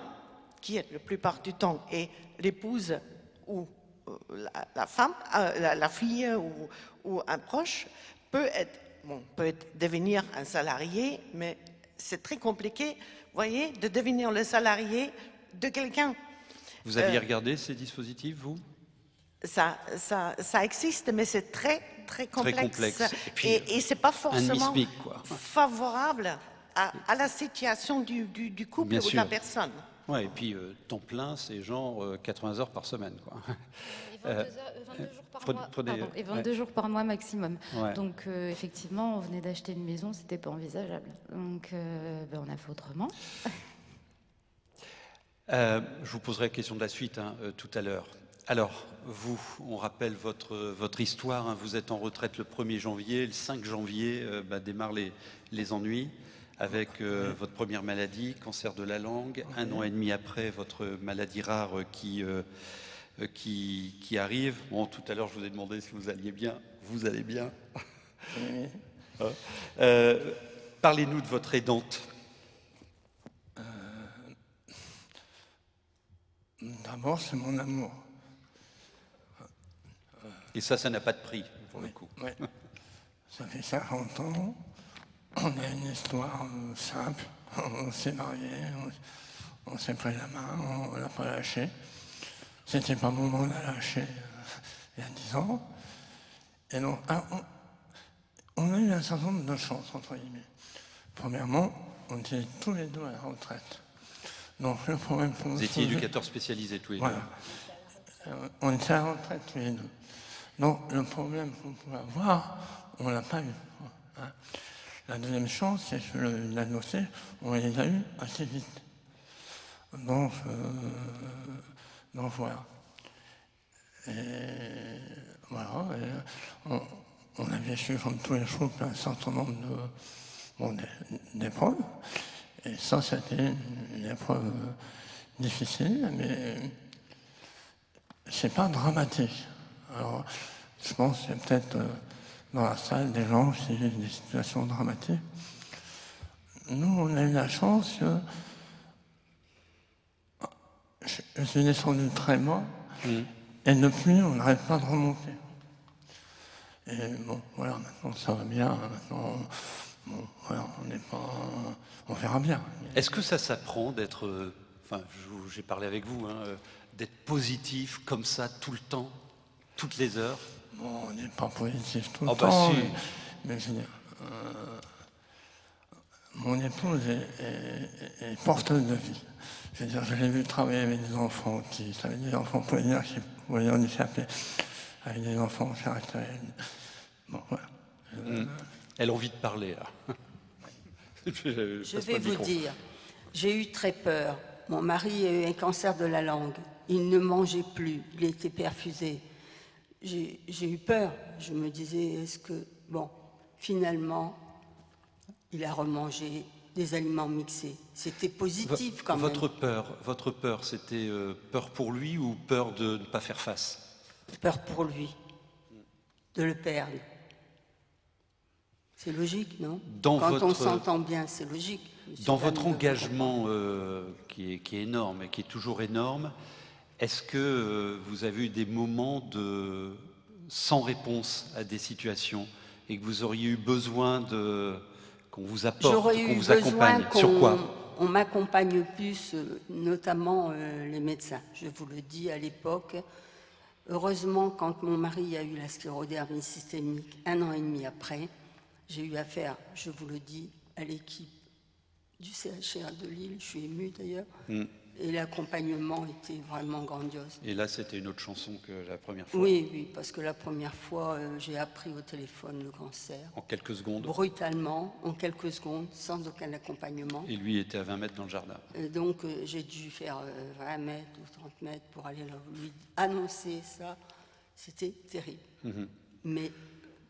qui est la plupart du temps est l'épouse ou la, la femme, la, la fille ou, ou un proche, peut être, bon, peut être devenir un salarié, mais c'est très compliqué, voyez, de devenir le salarié de quelqu'un. Vous aviez Euh, regardé ces dispositifs, vous? Ça, ça, ça existe, mais c'est très, très complexe. complexe. Et Et, et c'est pas forcément favorable à, à la situation du, du- du couple Bien ou de la personne. Ouais, et puis euh, temps plein, c'est genre euh, 80 heures par semaine. Quoi. Et 22, heures- 22 jours par prenez- mois, prenez, pardon, et ouais. 22 jours par mois maximum. Ouais. Donc euh, effectivement, on venait d'acheter une maison, c'était pas envisageable. Donc euh, ben, on a fait autrement. Euh, je vous poserai la question de la suite hein, euh, tout à l'heure. Alors, vous, on rappelle votre, votre histoire. hein. vous êtes en retraite le 1er janvier. Le 5 janvier euh, bah, démarrent les, les ennuis avec euh, votre première maladie, cancer de la langue. Un an et demi après, votre maladie rare euh, qui, euh, qui, qui arrive. Bon, tout à l'heure, je vous ai demandé si vous alliez bien. Vous allez bien Euh, Parlez-nous de votre aidante. D'abord, c'est mon amour. Et ça, ça n'a pas de prix, pour le coup. Ça fait 50 ans. On a une histoire euh, simple. On s'est mariés, on, on s'est pris la main, on l'a pas lâché. C'était pas le moment de la lâcher euh, il y a 10 ans. Et donc, ah, on, on a eu un certain nombre de chances, entre guillemets. Premièrement, on était tous les deux à la retraite. Donc, le problème qu'on Vous étiez posait- éducateur spécialisé tous les Voilà. deux. Euh, On était à la retraite tous les deux. Donc le problème qu'on pouvait avoir, on ne l'a pas eu. hein. La deuxième chance, c'est que le, on les a eu assez vite. Donc, euh, donc voilà. Et voilà. on, on a vécu comme tous les couples un certain nombre de, d'épreuves. Et ça, c'était une, épreuve difficile, mais c'est pas dramatique. Alors, je pense y a peut-être euh, dans la salle des gens qui vivent des situations dramatiques. Nous, on a eu la chance que je, suis descendu très bas et depuis, on n'arrête pas de remonter. Et bon, voilà, maintenant ça va bien. Maintenant, bon, voilà, on n'est pas. On verra bien. Est-ce que ça s'apprend d'être, euh, enfin, j'ai parlé avec vous, hein, euh, d'être positif comme ça tout le temps, toutes les heures? Bon, on n'est pas positif tout le Ah bah temps. si. mais, mais je veux dire, euh, mon épouse est, est- est porteuse de vie. Je veux dire, je l'ai vu travailler avec des enfants qui, ça veut dire des enfants polynésiens qui voyaient handicapés, avec des enfants caractériels. Bon, voilà. Euh, Mm. Elle a envie de parler, là. je Je vais vous dire, j'ai eu très peur. Mon mari a eu un cancer de la langue. Il ne mangeait plus, il était perfusé. J'ai eu peur. Je me disais, est-ce que... Bon, finalement, il a remangé des aliments mixés. C'était positif quand même. Votre peur, votre peur, c'était euh, peur pour lui ou peur de ne pas faire face? Peur pour lui, de le perdre. C'est logique, non? Dans Quand on s'entend bien, c'est logique. Dans votre engagement euh, qui, est, qui est énorme et qui est toujours énorme, est-ce que euh, vous avez eu des moments de sans réponse à des situations et que vous auriez eu besoin de qu'on vous apporte, J'aurais qu'on eu vous besoin accompagne? Sur quoi? on m'accompagne plus, euh, notamment euh, les médecins. Je vous le dis à l'époque. Heureusement, quand mon mari a eu la sclérodermie systémique un an et demi après, j'ai eu affaire, je vous le dis, à l'équipe du CHR de Lille. Je suis émue d'ailleurs. Mm. Et l'accompagnement était vraiment grandiose. Et là, c'était une autre chanson que la première fois. Oui, oui, parce que la première fois, euh, j'ai appris au téléphone le cancer. En quelques secondes. Brutalement, en quelques secondes, sans aucun accompagnement. Et lui était à 20 mètres dans le jardin. Et donc, euh, j'ai dû faire euh, 20 mètres ou 30 mètres pour aller lui annoncer ça. C'était terrible. Mhm. Mais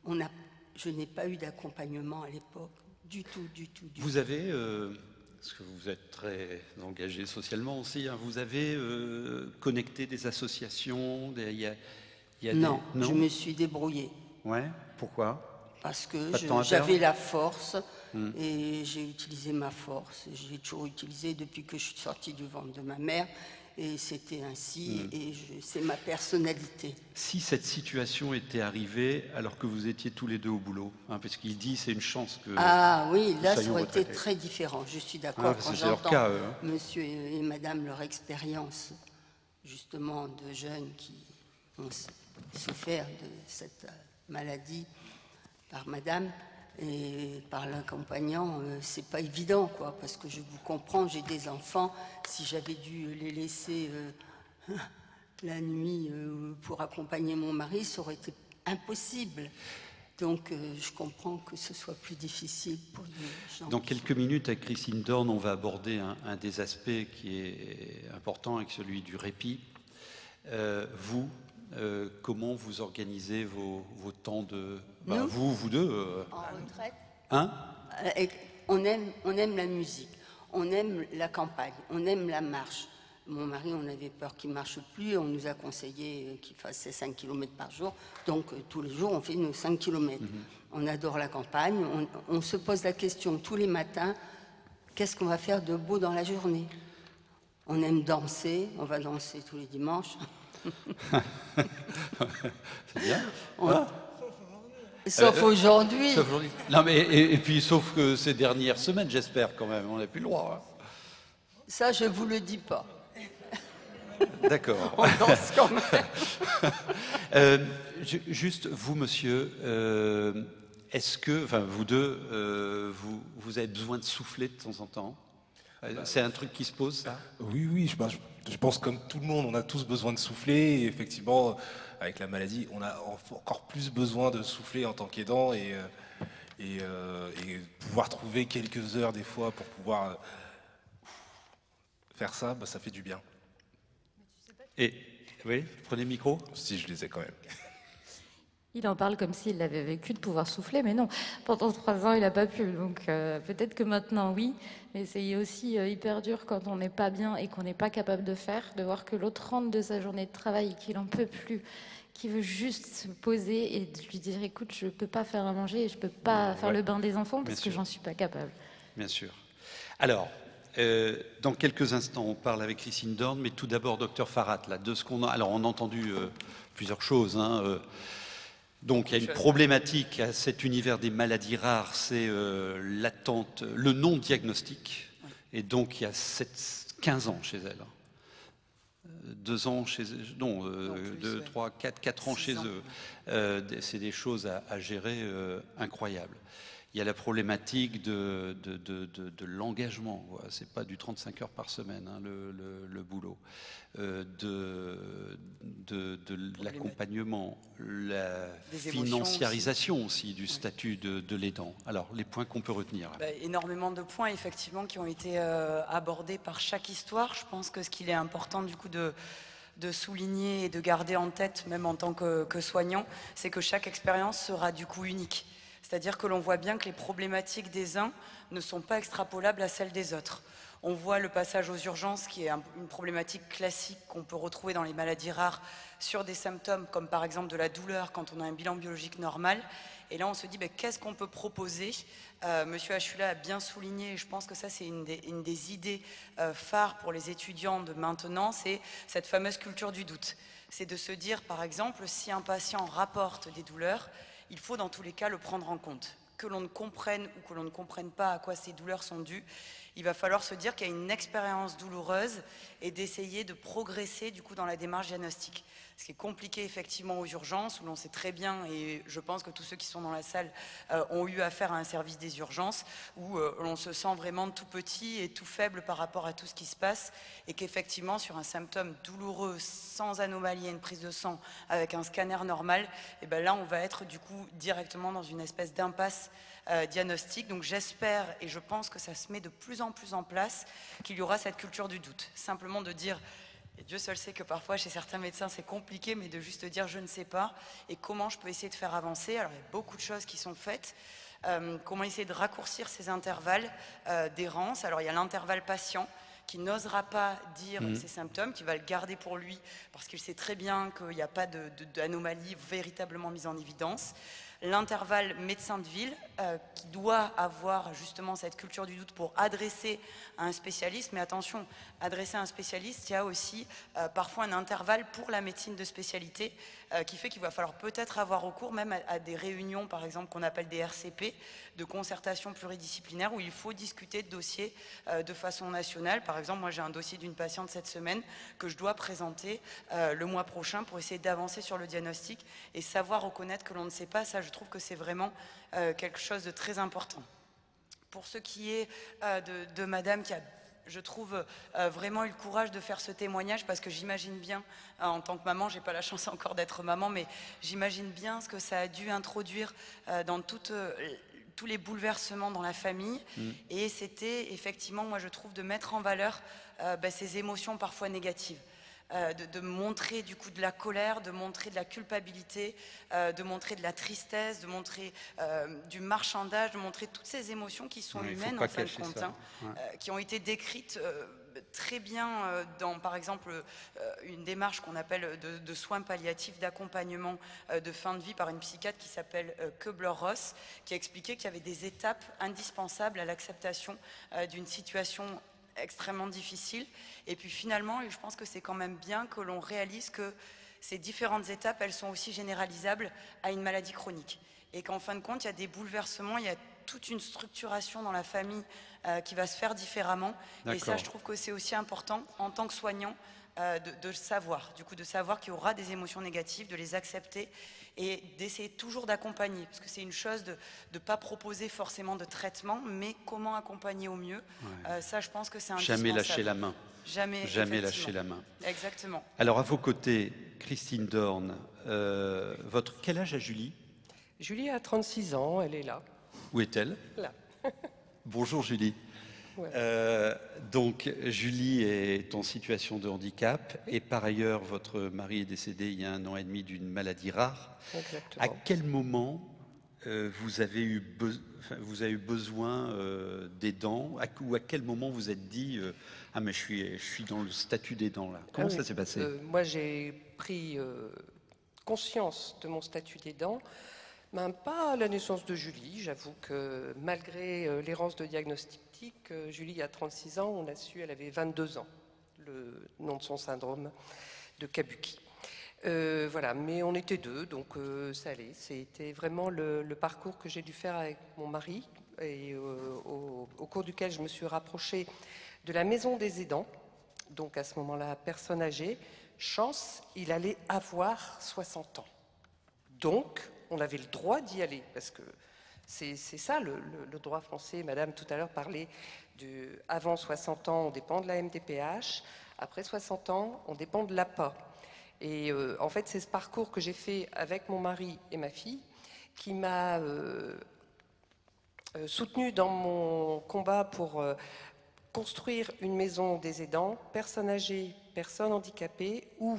on a, je n'ai pas eu d'accompagnement à l'époque. Du tout, du tout, du Vous avez, euh, parce que vous êtes très engagé socialement aussi, hein, vous avez euh, connecté des associations, des- il y, a, il Il y a des- non, je me suis débrouillée. Ouais, pourquoi? Parce que j'avais la force Hmm. et j'ai utilisé ma force. J'ai toujours utilisé depuis que je suis sortie du ventre de ma mère et c'était ainsi Hmm. et c'est ma personnalité. Si cette situation était arrivée alors que vous étiez tous les deux au boulot, hein, parce qu'il dit c'est une chance que. Ah oui, là ça aurait été très différent. Je suis Ah, d'accord parce quand j'entends hein. monsieur et madame leur expérience justement de jeunes qui ont souffert de cette euh, maladie par madame et par l'accompagnant, euh, c'est pas évident quoi, parce que je vous comprends, j'ai des enfants, si j'avais dû les laisser euh, la nuit euh, pour accompagner mon mari, ça aurait été impossible. Donc euh, je comprends que ce soit plus difficile pour les gens. Dans quelques minutes, avec Christine Dorn, on va aborder un, un des aspects qui est important, avec celui du répit. Vous, comment vous organisez vos, vos temps de... bah, Nous vous, vous deux euh, En retraite. Hein? Euh, et on aime, on aime la musique, on aime la campagne, on aime la marche. Mon mari, on avait peur qu'il marche plus, on nous a conseillé qu'il fasse ses 5 km par jour. Donc euh, tous les jours, on fait nos 5 km. On adore la campagne, on, on se pose la question tous les matins, qu'est-ce qu'on va faire de beau dans la journée? On aime danser, on va danser tous les dimanches. C'est bien. On- Hein Sauf Euh, aujourd'hui. sauf aujourd'hui. Non, mais et, et puis sauf que ces dernières semaines, j'espère quand même, on n'a plus le droit. Ça, je vous le dis pas. hein. D'accord. On danse quand même. Euh, ju- juste, vous, monsieur, euh, est-ce que, enfin, vous deux, euh, vous, vous avez besoin de souffler de temps en temps? C'est un truc qui se pose, ça? Oui, oui, je, pense- je pense comme tout le monde, on a tous besoin de souffler. Et effectivement, avec la maladie, on a en- encore plus besoin de souffler en tant qu'aidant et, euh, et, euh, et pouvoir trouver quelques heures des fois pour pouvoir euh, faire ça, bah, ça fait du bien. Et, oui, prenez le micro Si, je les ai quand même. Il en parle comme s'il l'avait vécu de pouvoir souffler, mais non, pendant trois ans, il n'a pas pu. Donc euh, peut-être que maintenant, oui, mais c'est aussi euh, hyper dur quand on n'est pas bien et qu'on n'est pas capable de faire, de voir que l'autre rentre de sa journée de travail et qu'il n'en peut plus, qu'il veut juste se poser et de lui dire, écoute, je ne peux pas faire à manger et je ne peux pas faire Ouais. le bain des enfants Bien parce que sûr. j'en suis pas capable. Bien sûr. Alors, euh, dans quelques instants, on parle avec Christine Dorn, mais tout d'abord, docteur Farhat, là, de ce qu'on a. Alors, on a entendu plusieurs choses. hein, donc, il y a une problématique à cet univers des maladies rares, c'est euh, l'attente, le non-diagnostic. Et donc, il y a sept- 15 ans chez elle. Euh, Deux ans chez non, euh, deux, trois, quatre, quatre ans chez ans. eux. Euh, c'est des choses à, à gérer euh, incroyables. Il y a la problématique de, de, de, de- l'engagement. C'est pas du 35 heures par semaine hein, le, le- le boulot. Euh, de l'accompagnement, la financiarisation aussi, du statut de, de l'aidant. Alors les points qu'on peut retenir. Bah, énormément de points effectivement qui ont été euh, abordés par chaque histoire. Je pense que ce qu'il est important du coup de, de souligner et de garder en tête, même en tant que, que soignant, c'est que chaque expérience sera du coup unique. C'est-à-dire que l'on voit bien que les problématiques des uns ne sont pas extrapolables à celles des autres. On voit le passage aux urgences qui est un- une problématique classique qu'on peut retrouver dans les maladies rares sur des symptômes comme par exemple de la douleur quand on a un bilan biologique normal. Et là, on se dit, ben, qu'est-ce qu'on peut proposer? Euh, Monsieur Achula a bien souligné, et je pense que ça, c'est une des, une des idées euh, phares pour les étudiants de maintenant, c'est cette fameuse culture du doute. C'est de se dire, par exemple, si un patient rapporte des douleurs, il faut dans tous les cas le prendre en compte. Que l'on ne comprenne ou que l'on ne comprenne pas à quoi ces douleurs sont dues, il va falloir se dire qu'il y a une expérience douloureuse et d'essayer de progresser du coup dans la démarche diagnostique. Ce qui est compliqué effectivement aux urgences, où l'on sait très bien, et je pense que tous ceux qui sont dans la salle euh, ont eu affaire à un service des urgences, où euh, l'on se sent vraiment tout petit et tout faible par rapport à tout ce qui se passe, et qu'effectivement sur un symptôme douloureux, sans anomalie une prise de sang, avec un scanner normal, et ben là on va être du coup directement dans une espèce d'impasse euh, diagnostic. Donc j'espère et je pense que ça se met de plus en plus en place qu'il y aura cette culture du doute. Simplement de dire, et Dieu seul sait que parfois chez certains médecins c'est compliqué, mais de juste dire je ne sais pas et comment je peux essayer de faire avancer. Alors il y a beaucoup de choses qui sont faites. Euh, comment essayer de raccourcir ces intervalles euh, d'errance. Alors il y a l'intervalle patient qui n'osera pas dire Mhm. ses symptômes, qui va le garder pour lui parce qu'il sait très bien qu'il n'y a pas d'anomalie véritablement mise en évidence. L'intervalle médecin de ville euh, qui doit avoir justement cette culture du doute pour adresser à un spécialiste. Mais attention, adresser à un spécialiste, il y a aussi euh, parfois un intervalle pour la médecine de spécialité euh, qui fait qu'il va falloir peut-être avoir recours même à, des réunions, par exemple, qu'on appelle des RCP, de concertation pluridisciplinaire, où il faut discuter de dossiers euh, de façon nationale. Par exemple, moi j'ai un dossier d'une patiente cette semaine que je dois présenter euh, le mois prochain pour essayer d'avancer sur le diagnostic et savoir reconnaître que l'on ne sait pas. Ça, je trouve que c'est vraiment quelque chose de très important. Pour ce qui est de madame qui a je trouve euh, vraiment eu le courage de faire ce témoignage parce que j'imagine bien, euh, en tant que maman, j'ai pas la chance encore d'être maman, mais j'imagine bien ce que ça a dû introduire euh, dans toute, tous les bouleversements dans la famille. Mm. Et c'était effectivement, moi je trouve, de mettre en valeur bah, ces émotions parfois négatives. Euh, de, de montrer du coup de la colère, de montrer de la culpabilité, euh, de montrer de la tristesse, de montrer euh, du marchandage, de montrer toutes ces émotions qui sont humaines en fin de compte, hein, Ouais. qui ont été décrites très bien dans, par exemple, une démarche qu'on appelle de, de soins palliatifs, d'accompagnement de fin de vie par une psychiatre qui s'appelle Kubler-Ross, qui a expliqué qu'il y avait des étapes indispensables à l'acceptation d'une situation extrêmement difficile. Et puis finalement, je pense que c'est quand même bien que l'on réalise que ces différentes étapes, elles sont aussi généralisables à une maladie chronique. Et qu'en fin de compte, il y a des bouleversements, il y a toute une structuration dans la famille euh, qui va se faire différemment. Et ça, je trouve que c'est aussi important en tant que soignant euh, de, de le savoir. Du coup, de savoir qu'il y aura des émotions négatives, de les accepter et d'essayer toujours d'accompagner. Parce que c'est une chose de ne pas proposer forcément de traitement, mais comment accompagner au mieux. Euh, ça, je pense que c'est indispensable. Jamais lâcher la main. Jamais, Jamais lâcher la main. Exactement. Alors, à vos côtés, Christine Dorn, euh, votre, quel âge a Julie? Julie a 36 ans, elle est là. Où est-elle? Là. Bonjour Julie. Ouais. Euh, donc Julie est en situation de handicap et par ailleurs votre mari est décédé il y a un an et demi d'une maladie rare. Exactement. À quel moment euh, vous, avez eu be- enfin, vous avez eu besoin euh, d'aidants à- ou à quel moment vous êtes dit euh, ah mais je suis je suis dans le statut d'aidant là. Comment Ah ça oui. s'est passé? Moi, j'ai pris conscience de mon statut d'aidant, même pas à la naissance de Julie. J'avoue que malgré euh, l'errance de diagnostic, euh, Julie a 36 ans, on a su, elle avait 22 ans, le nom de son syndrome de Kabuki. Euh, voilà, mais on était deux, donc ça allait. C'était vraiment le, parcours que j'ai dû faire avec mon mari et au, au cours duquel je me suis rapprochée de la maison des aidants. Donc à ce moment-là, personne âgée. Chance, il allait avoir 60 ans. Donc, on avait le droit d'y aller, parce que c'est ça le, droit français. Madame tout à l'heure parlait du avant 60 ans, on dépend de la MDPH. Après 60 ans, on dépend de l'APA. Et euh, en fait, c'est ce parcours que j'ai fait avec mon mari et ma fille qui m'a euh, euh, soutenue dans mon combat pour euh, construire une maison des aidants, personnes âgées, personnes handicapées, où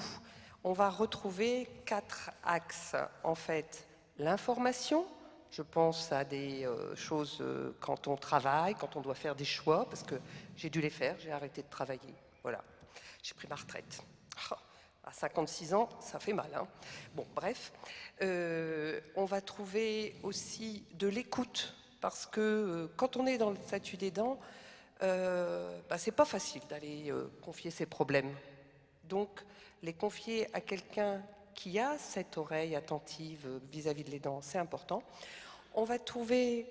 on va retrouver quatre axes. En fait, l'information, je pense à des euh, choses euh, quand on travaille, quand on doit faire des choix, parce que j'ai dû les faire, j'ai arrêté de travailler. Voilà, j'ai pris ma retraite. Ah, À 56 ans, ça fait mal. hein. Bon, bref. Euh, on va trouver aussi de l'écoute, parce que quand on est dans le statut d'aidant, euh, bah, c'est pas facile d'aller confier ses problèmes. Donc, les confier à quelqu'un qui a cette oreille attentive vis-à-vis de l'aidant, c'est important. On va trouver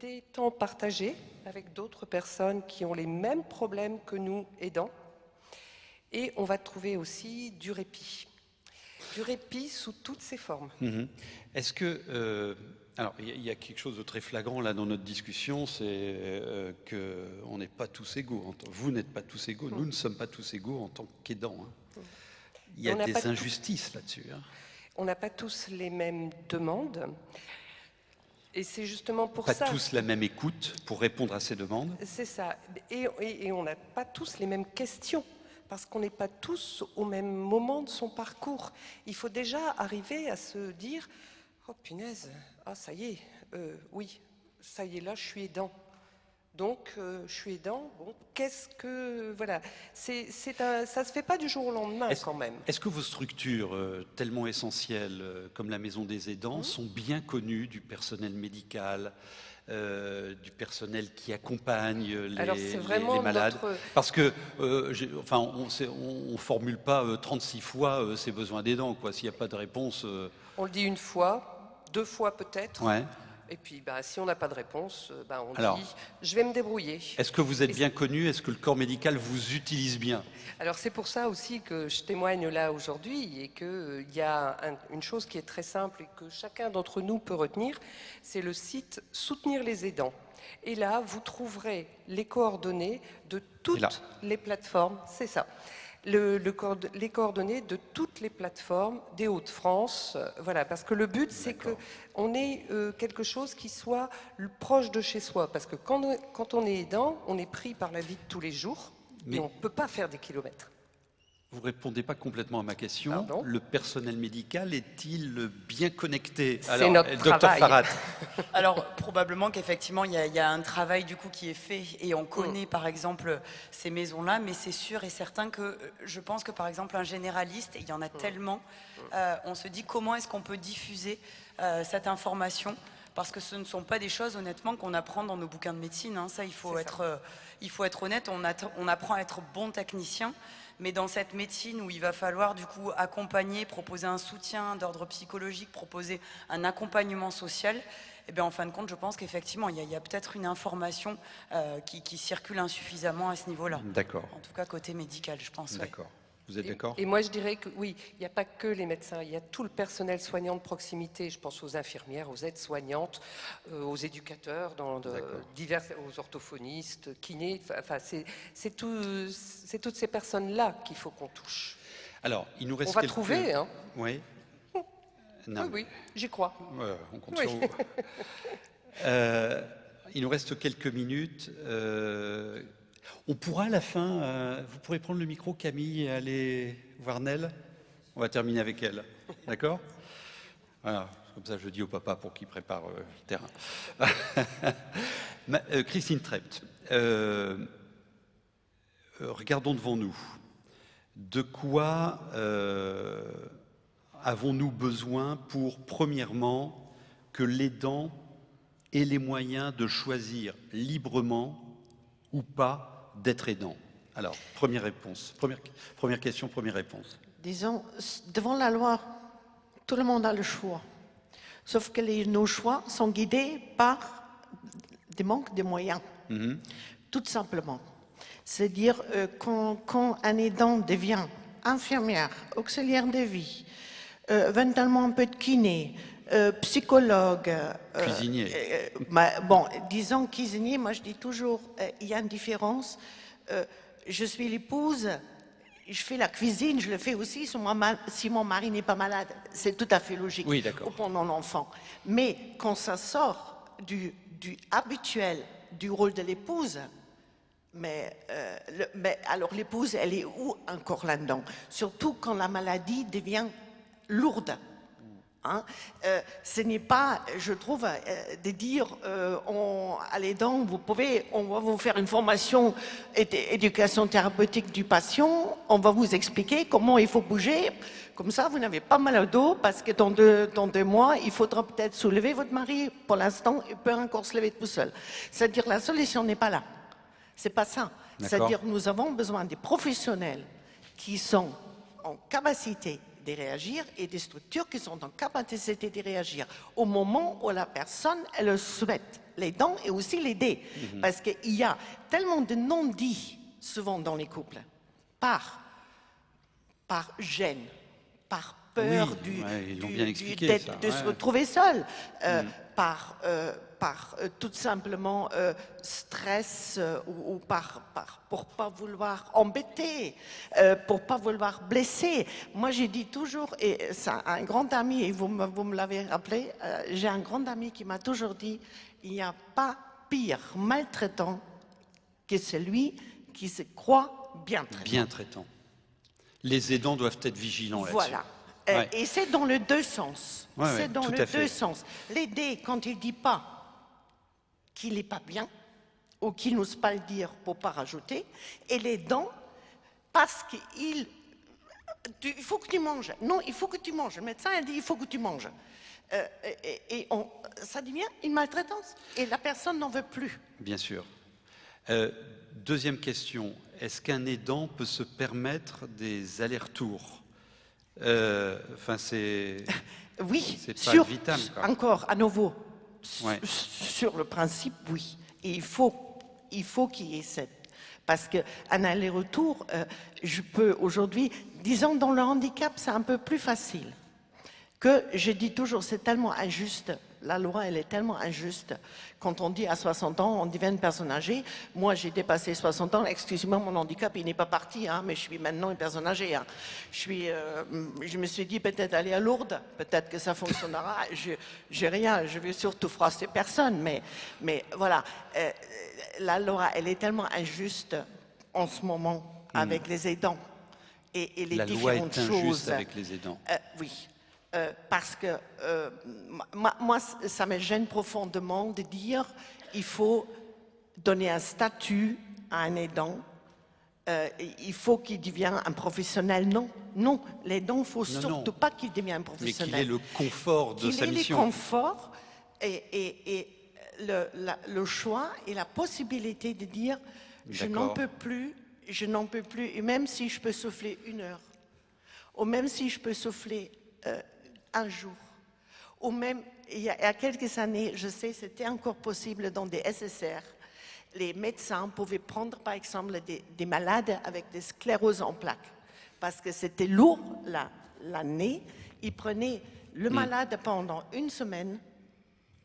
des temps partagés avec d'autres personnes qui ont les mêmes problèmes que nous, aidants. Et on va trouver aussi du répit. Du répit sous toutes ses formes. Mhm. Est-ce que euh, alors il y, a- il y a quelque chose de très flagrant là dans notre discussion, c'est euh, que on n'est pas tous égaux. Vous n'êtes pas tous égaux, nous ne sommes pas tous égaux en tant qu'aidants. hein. Il y a On n'a des pas injustices là-dessus. hein. On n'a pas tous les mêmes demandes. Et c'est justement pour Pas ça. tous la même écoute pour répondre à ces demandes. C'est ça. Et, et- et on n'a pas tous les mêmes questions, parce qu'on n'est pas tous au même moment de son parcours. Il faut déjà arriver à se dire Oh punaise, ah ça y est, euh, oui, ça y est, là je suis aidant. Donc, euh, je suis aidant. Bon, qu'est-ce que voilà, c'est, ça se fait pas du jour au lendemain quand même. Est-ce que vos structures euh, tellement essentielles euh, comme la Maison des aidants Mmh. sont bien connues du personnel médical, euh, du personnel qui accompagne les, Alors, les- les malades? notre- Parce que, euh, enfin, on ne formule pas euh, 36 fois ses besoins d'aidants, quoi. S'il n'y a pas de réponse, On le dit une fois, deux fois peut-être. ouais. Et puis, bah, si on n'a pas de réponse, euh, bah, on Alors. dit je vais me débrouiller. Est-ce que vous êtes Et bien connu? Est-ce que le corps médical vous utilise bien? Alors c'est pour ça aussi que je témoigne là aujourd'hui et qu'il y a un- une chose qui est très simple et que chacun d'entre nous peut retenir, c'est le site Soutenir les aidants. Et là, vous trouverez les coordonnées de toutes les plateformes, c'est ça, le, le coord- les coordonnées de toutes les plateformes des Hauts-de-France. euh, Voilà, parce que le but, c'est qu'on ait euh, quelque chose qui soit proche de chez soi. Parce que quand, on- quand on est aidant, on est pris par la vie de tous les jours Mais- et on ne peut pas faire des kilomètres. Vous répondez pas complètement à ma question. Le personnel médical est-il bien connecté? C'est Alors, notre euh, docteur travail. Farhat. Alors probablement qu'effectivement il y, a- il y a un travail du coup qui est fait et on connaît Mm. par exemple ces maisons-là, mais c'est sûr et certain que euh, je pense que par exemple un généraliste, et il y en a tellement, euh, on se dit comment est-ce qu'on peut diffuser euh, cette information? Parce que ce ne sont pas des choses honnêtement qu'on apprend dans nos bouquins de médecine. hein. Ça il faut être, euh, il faut être honnête. On, on apprend à être bon technicien. Mais dans cette médecine où il va falloir du coup accompagner, proposer un soutien d'ordre psychologique, proposer un accompagnement social, eh bien, en fin de compte, je pense qu'effectivement, il y a, peut-être une information euh, qui, qui circule insuffisamment à ce niveau-là. D'accord. En tout cas, côté médical, je pense. ouais. Vous êtes d'accord? Et moi, je dirais que oui, il n'y a pas que les médecins, il y a tout le personnel soignant de proximité. Je pense aux infirmières, aux aides-soignantes, euh, aux éducateurs, dans de- divers, aux orthophonistes, kinés. Enfin, c'est c'est tout- c'est toutes ces personnes-là qu'il faut qu'on touche. Alors, il nous reste On va quelques- trouver, hein. Oui. Non. Oui, oui, j'y crois. On compte Oui. sur vous. Euh, il nous reste quelques minutes. On pourra à la fin, euh, vous pourrez prendre le micro, Camille, et aller voir Nel. On va terminer avec elle. D'accord? Voilà, comme ça je dis au papa pour qu'il prépare euh, le terrain. Euh, Christine Trept, regardons devant nous. De quoi avons-nous besoin pour, premièrement, que l'aidant ait les moyens de choisir librement ou pas d'être aidant Alors, première réponse. Première, première question, première réponse. Disons, devant la loi, tout le monde a le choix. Sauf que les- nos choix sont guidés par des manques de moyens, Mhm. tout simplement. C'est-à-dire, euh, quand, quand un aidant devient infirmière, auxiliaire de vie, euh, éventuellement un peu de kiné, euh, psychologue. euh, Cuisinier. euh, bah, bon, disons cuisinier, moi je dis toujours, il y a une différence. Je suis l'épouse, je fais la cuisine, je le fais aussi si mon, si mari n'est pas malade. C'est tout à fait logique. Oui, d'accord. Ou pour mon enfant. Mais quand ça sort du, du habituel du rôle de l'épouse, mais, euh, le- mais alors l'épouse, elle est où encore là-dedans? Surtout quand la maladie devient lourde. Hein Euh, ce n'est pas, je trouve, euh, de dire euh, on, à l'aidant, vous pouvez, on va vous faire une formation éd- éducation thérapeutique du patient, on va vous expliquer comment il faut bouger. Comme ça, vous n'avez pas mal au dos parce que dans deux, dans deux mois, il faudra peut-être soulever votre mari. Pour l'instant, il peut encore se lever tout seul. C'est-à-dire la solution n'est pas là. C'est pas ça. C'est-à-dire nous avons besoin des professionnels qui sont en capacité de réagir et des structures qui sont en capacité de réagir au moment où la personne elle le souhaite, les dents et aussi l'aider. Mhm. Parce qu'il y a tellement de non-dits souvent dans les couples, par, par gêne, par peur Oui, du, ouais, ils l'ont du- bien du- expliqué, d'être- ça, de se retrouver seul, euh, Mm. par, euh, par euh, tout simplement euh, stress euh, ou, ou par, par pour pas vouloir embêter, pour pas vouloir blesser. Moi, j'ai dit toujours, et c'est un grand ami, et vous me, vous me l'avez rappelé, j'ai un grand ami qui m'a toujours dit, il n'y a pas pire maltraitant que celui qui se croit bien traité. Bien traitant. Les aidants doivent être vigilants là-dessus. Voilà. Euh, Ouais. Et c'est dans le deux sens. Ouais, c'est ouais, dans tout le à fait. deux sens. L'aider quand il dit pas qu'il n'est pas bien, ou qui n'osent pas le dire pour pas rajouter, et les dents parce qu'il il faut que tu manges. Non, il faut que tu manges. Le médecin a dit il faut que tu manges. Euh, et, on, ça devient une maltraitance. Et la personne n'en veut plus. Bien sûr. Euh, deuxième question. Est-ce qu'un aidant peut se permettre des allers-retours? Euh, Enfin, c'est. oui, c'est pas vital. Encore, à nouveau, sur le principe, oui. Et il faut, il faut qu'il y ait cette parce qu'un aller-retour, je peux aujourd'hui, disons dans le handicap, c'est un peu plus facile que je dis toujours, c'est tellement injuste, la loi, elle est tellement injuste. Quand on dit à 60 ans, on devient une personne âgée. Moi, j'ai dépassé 60 ans, excusez-moi, mon handicap, il n'est pas parti, hein, mais je suis maintenant une personne âgée. Hein. Je, suis, euh, je me suis dit peut-être aller à Lourdes, peut-être que ça fonctionnera. Je n'ai rien, je veux surtout froisser personne, mais, mais voilà, euh, la loi, elle est tellement injuste en ce moment hmm. avec les aidants et, et les la différentes loi est injuste choses. avec les aidants. Euh, oui, euh, parce que euh, moi, ça me gêne profondément de dire il faut donner un statut à un aidant, euh, il faut qu'il devienne un professionnel. Non, non, l'aidant, il ne faut surtout pas qu'il devienne un professionnel. Mais qu'il ait le confort de sa mission. Qu'il ait le confort et, le, le, choix et la possibilité de dire je n'en peux plus, je n'en peux plus, et même si je peux souffler une heure, ou même si je peux souffler un jour. Ou même, il y a, quelques années, je sais, c'était encore possible dans des SSR. Les médecins pouvaient prendre, par exemple, des, malades avec des scléroses en plaques. Parce que c'était lourd l'année. Ils prenaient le mm. malade pendant une semaine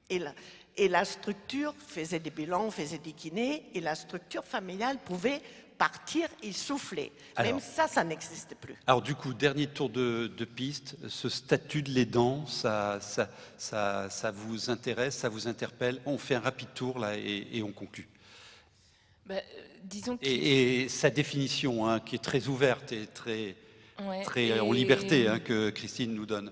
et la, et la structure faisait des bilans, faisait des kinés, et la structure familiale pouvait partir et souffler. Même ça, ça n'existe plus. Alors du coup, dernier tour de, piste, ce statut de l'aidant, ça, ça, ça, vous intéresse, ça vous interpelle On fait un rapide tour là et, on conclut. Bah, euh, disons et, sa définition, hein, qui est très ouverte et très, très en liberté, hein, que Christine nous donne.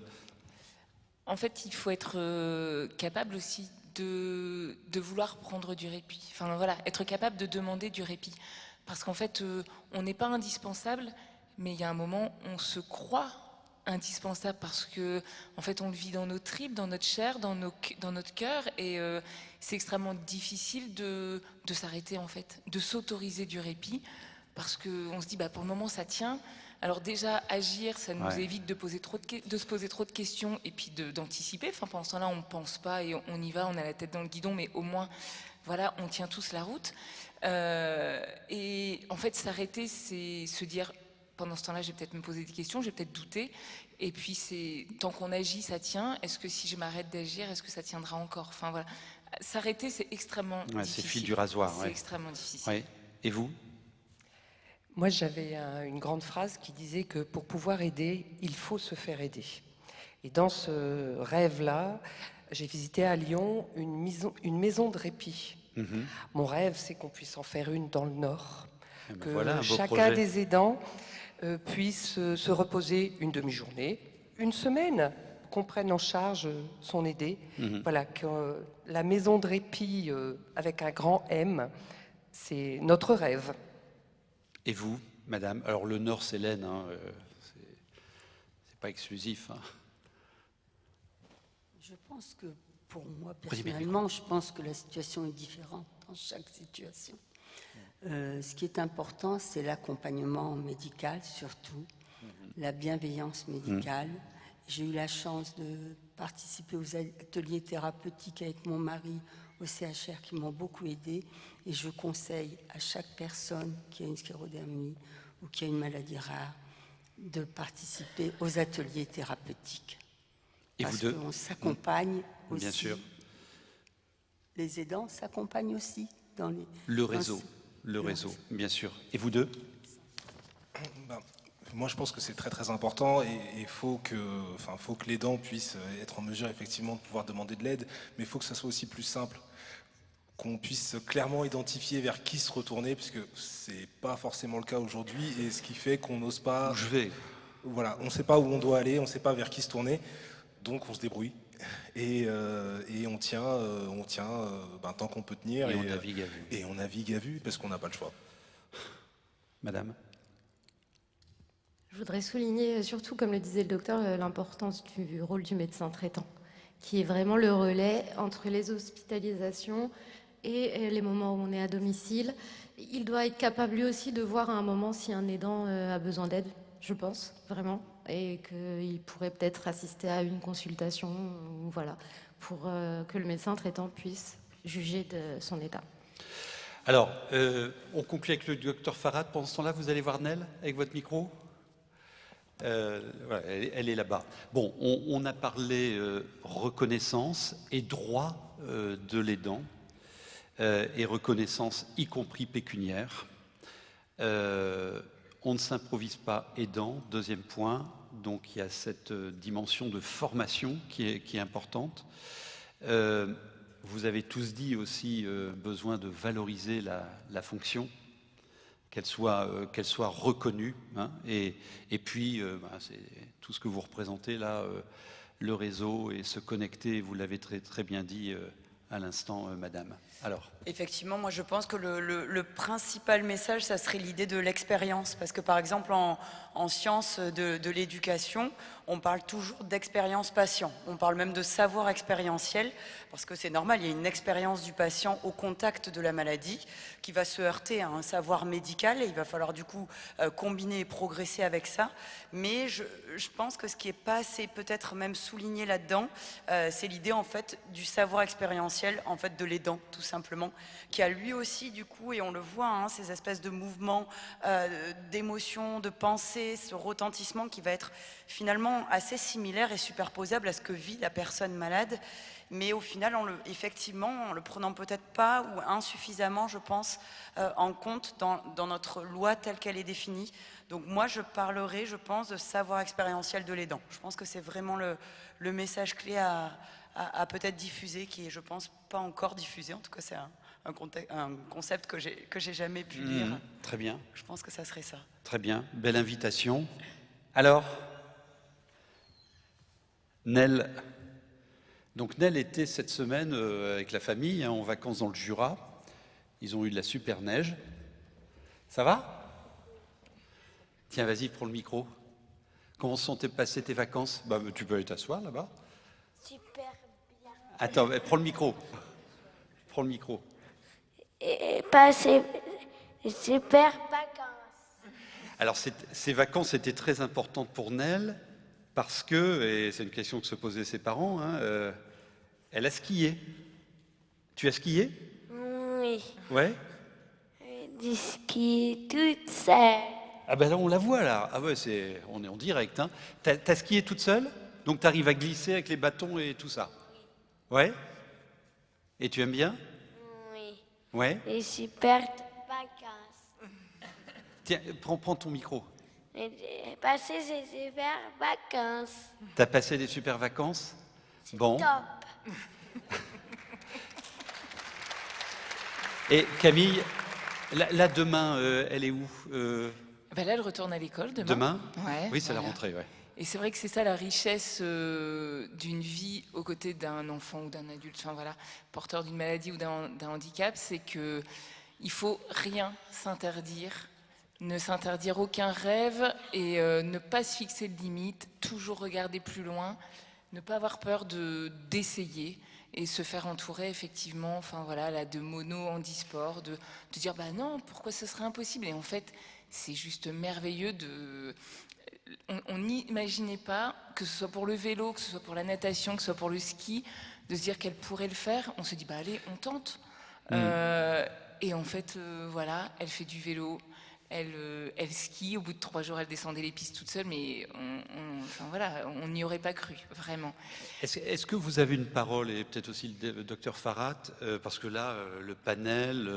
En fait, il faut être euh, capable aussi de, de, vouloir prendre du répit. Enfin voilà, être capable de demander du répit. Parce qu'en fait, euh, on n'est pas indispensable, mais il y a un moment, on se croit indispensable parce que en fait on le vit dans nos tripes, dans notre chair, dans, nos, dans notre cœur et euh, c'est extrêmement difficile de, de s'arrêter en fait, de s'autoriser du répit parce qu'on se dit bah, pour le moment ça tient. Alors déjà agir, ça nous évite de, poser trop de, de, se poser trop de questions et puis d'anticiper. Enfin pendant ce temps-là on ne pense pas et on, on, y va, on a la tête dans le guidon mais au moins voilà on tient tous la route. Euh, et en fait, s'arrêter, c'est se dire, pendant ce temps-là, je vais peut-être me poser des questions, je vais peut-être douter. Et puis, c'est tant qu'on agit, ça tient. Est-ce que si je m'arrête d'agir, est-ce que ça tiendra encore? Enfin, voilà. S'arrêter, c'est extrêmement difficile. C'est fil du rasoir. C'est extrêmement difficile. Et vous? Moi, j'avais une grande phrase qui disait que pour pouvoir aider, il faut se faire aider. Et dans ce rêve-là, j'ai visité à Lyon une maison, une maison de répit Mhm. Mon rêve, c'est qu'on puisse en faire une dans le Nord, eh ben que chacun des aidants euh, puisse euh, se reposer une demi-journée, une semaine, qu'on prenne en charge son aidé. Mhm. Voilà, que euh, la maison de répit avec un grand M, c'est notre rêve. Et vous, madame? Alors le Nord, c'est l'Aisne, hein, c'est pas exclusif. Hein. Je pense que pour moi, personnellement, je pense que la situation est différente dans chaque situation. Euh, ce qui est important, c'est l'accompagnement médical surtout, mhm. la bienveillance médicale. Mhm. J'ai eu la chance de participer aux ateliers thérapeutiques avec mon mari au CHR qui m'ont beaucoup aidé et je conseille à chaque personne qui a une sclérodermie ou qui a une maladie rare de participer aux ateliers thérapeutiques. Et Parce qu'on s'accompagne aussi. Bien sûr. Les aidants s'accompagnent aussi dans les. Le réseau, le réseau, bien sûr. Et vous deux ben, Moi, je pense que c'est très très important et il faut que, enfin, faut que l'aidant puisse être en mesure effectivement de pouvoir demander de l'aide, mais il faut que ça soit aussi plus simple qu'on puisse clairement identifier vers qui se retourner, puisque c'est pas forcément le cas aujourd'hui, et ce qui fait qu'on n'ose pas. Où je vais. Voilà, on ne sait pas où on doit aller, on ne sait pas vers qui se tourner. Donc on se débrouille. Et, euh, et on tient, euh, on tient euh, ben, tant qu'on peut tenir. Et on euh, navigue à vue. Et on navigue à vue parce qu'on n'a pas le choix. Madame Je voudrais souligner, surtout comme le disait le docteur, l'importance du rôle du médecin traitant, qui est vraiment le relais entre les hospitalisations et les moments où on est à domicile. Il doit être capable lui aussi de voir à un moment si un aidant a besoin d'aide, je pense, vraiment, et qu'il pourrait peut-être assister à une consultation, voilà, pour euh, que le médecin traitant puisse juger de son état. Alors, euh, on conclut avec le docteur Farad. Pendant ce temps-là, vous allez voir Nel avec votre micro Euh, voilà, elle, est là-bas. Bon, on, a parlé euh, reconnaissance et droit de l'aidant, et reconnaissance y compris pécuniaire. On ne s'improvise pas aidant, deuxième point. Donc il y a cette euh, dimension de formation qui est, importante. Euh, vous avez tous dit aussi euh, besoin de valoriser la, fonction, qu'elle soit, reconnue. hein. et, puis, bah, c'est tout ce que vous représentez là, le réseau et se connecter, vous l'avez très, bien dit à l'instant, euh, Madame. Alors, Effectivement, moi je pense que le, principal message, ça serait l'idée de l'expérience. Parce que par exemple, en, en sciences de, l'éducation, on parle toujours d'expérience patient. On parle même de savoir expérientiel, parce que c'est normal, il y a une expérience du patient au contact de la maladie qui va se heurter à un savoir médical et il va falloir du coup euh, combiner et progresser avec ça. Mais je, pense que ce qui est pas assez peut-être même souligné là-dedans, euh, c'est l'idée en fait du savoir expérientiel en fait de l'aidant tout simplement, qui a lui aussi du coup et on le voit hein, ces espèces de mouvements, euh, d'émotions, de pensées, ce retentissement qui va être finalement assez similaire et superposable à ce que vit la personne malade. Mais au final, effectivement, en le prenant peut-être pas ou insuffisamment, je pense, euh, en compte dans, notre loi telle qu'elle est définie. Donc moi, je parlerai, je pense, de savoir expérientiel de l'aidant. Je pense que c'est vraiment le, message clé à, à- à peut-être diffuser, qui est, je pense, pas encore diffusé. En tout cas, c'est un, un concept que j'ai jamais pu lire. Mhm, très bien. Je pense que ça serait ça. Très bien, belle invitation. Alors, Nel. Donc Nel était cette semaine euh, avec la famille hein, en vacances dans le Jura. Ils ont eu de la super neige. Ça va? Tiens, vas-y, prends le micro. Comment sont passées tes vacances? Bah, Tu peux aller t'asseoir là-bas. Super bien. Attends, prends le micro. Prends le micro. Et passer super vacances. Alors, ces vacances étaient très importantes pour Nel parce que, et c'est une question que se posaient ses parents, hein, euh, elle a skié. Tu as skié? Oui. Ouais. Du ski toute seule. Ah ben là, on la voit là. Ah ouais, c'est, on est en direct. Hein. T'as, t'as skié toute seule? Donc tu arrives à glisser avec les bâtons et tout ça? Ouais Et tu aimes bien? Ouais Et super vacances. Tiens, prends, prends ton micro. J'ai passé ces super vacances. T'as passé des super vacances? Bon. Top. Et Camille, là, là, demain, euh, elle est où Euh, Ben là, elle retourne à l'école demain. Demain? Ouais, Oui, c'est la rentrée, ouais. Et c'est vrai que c'est ça la richesse euh, d'une vie aux côtés d'un enfant ou d'un adulte, enfin voilà, porteur d'une maladie ou d'un handicap, c'est que il faut rien s'interdire, ne s'interdire aucun rêve et euh, ne pas se fixer de limites, toujours regarder plus loin, ne pas avoir peur de d'essayer et se faire entourer effectivement, enfin voilà, là, de mono handisport, de, de dire bah non, pourquoi ce serait impossible? Et en fait, c'est juste merveilleux de on- n'imaginait pas, que ce soit pour le vélo, que ce soit pour la natation, que ce soit pour le ski, de se dire qu'elle pourrait le faire. On se dit, bah allez, on tente. Mm. Euh, et en fait, euh, voilà, elle fait du vélo, elle, euh, elle skie. Au bout de trois jours, elle descendait les pistes toute seule, mais on, on- enfin voilà, on n'y aurait pas cru, vraiment. Est-ce que vous avez une parole, et peut-être aussi le, docteur Farhat, parce que là, le panel,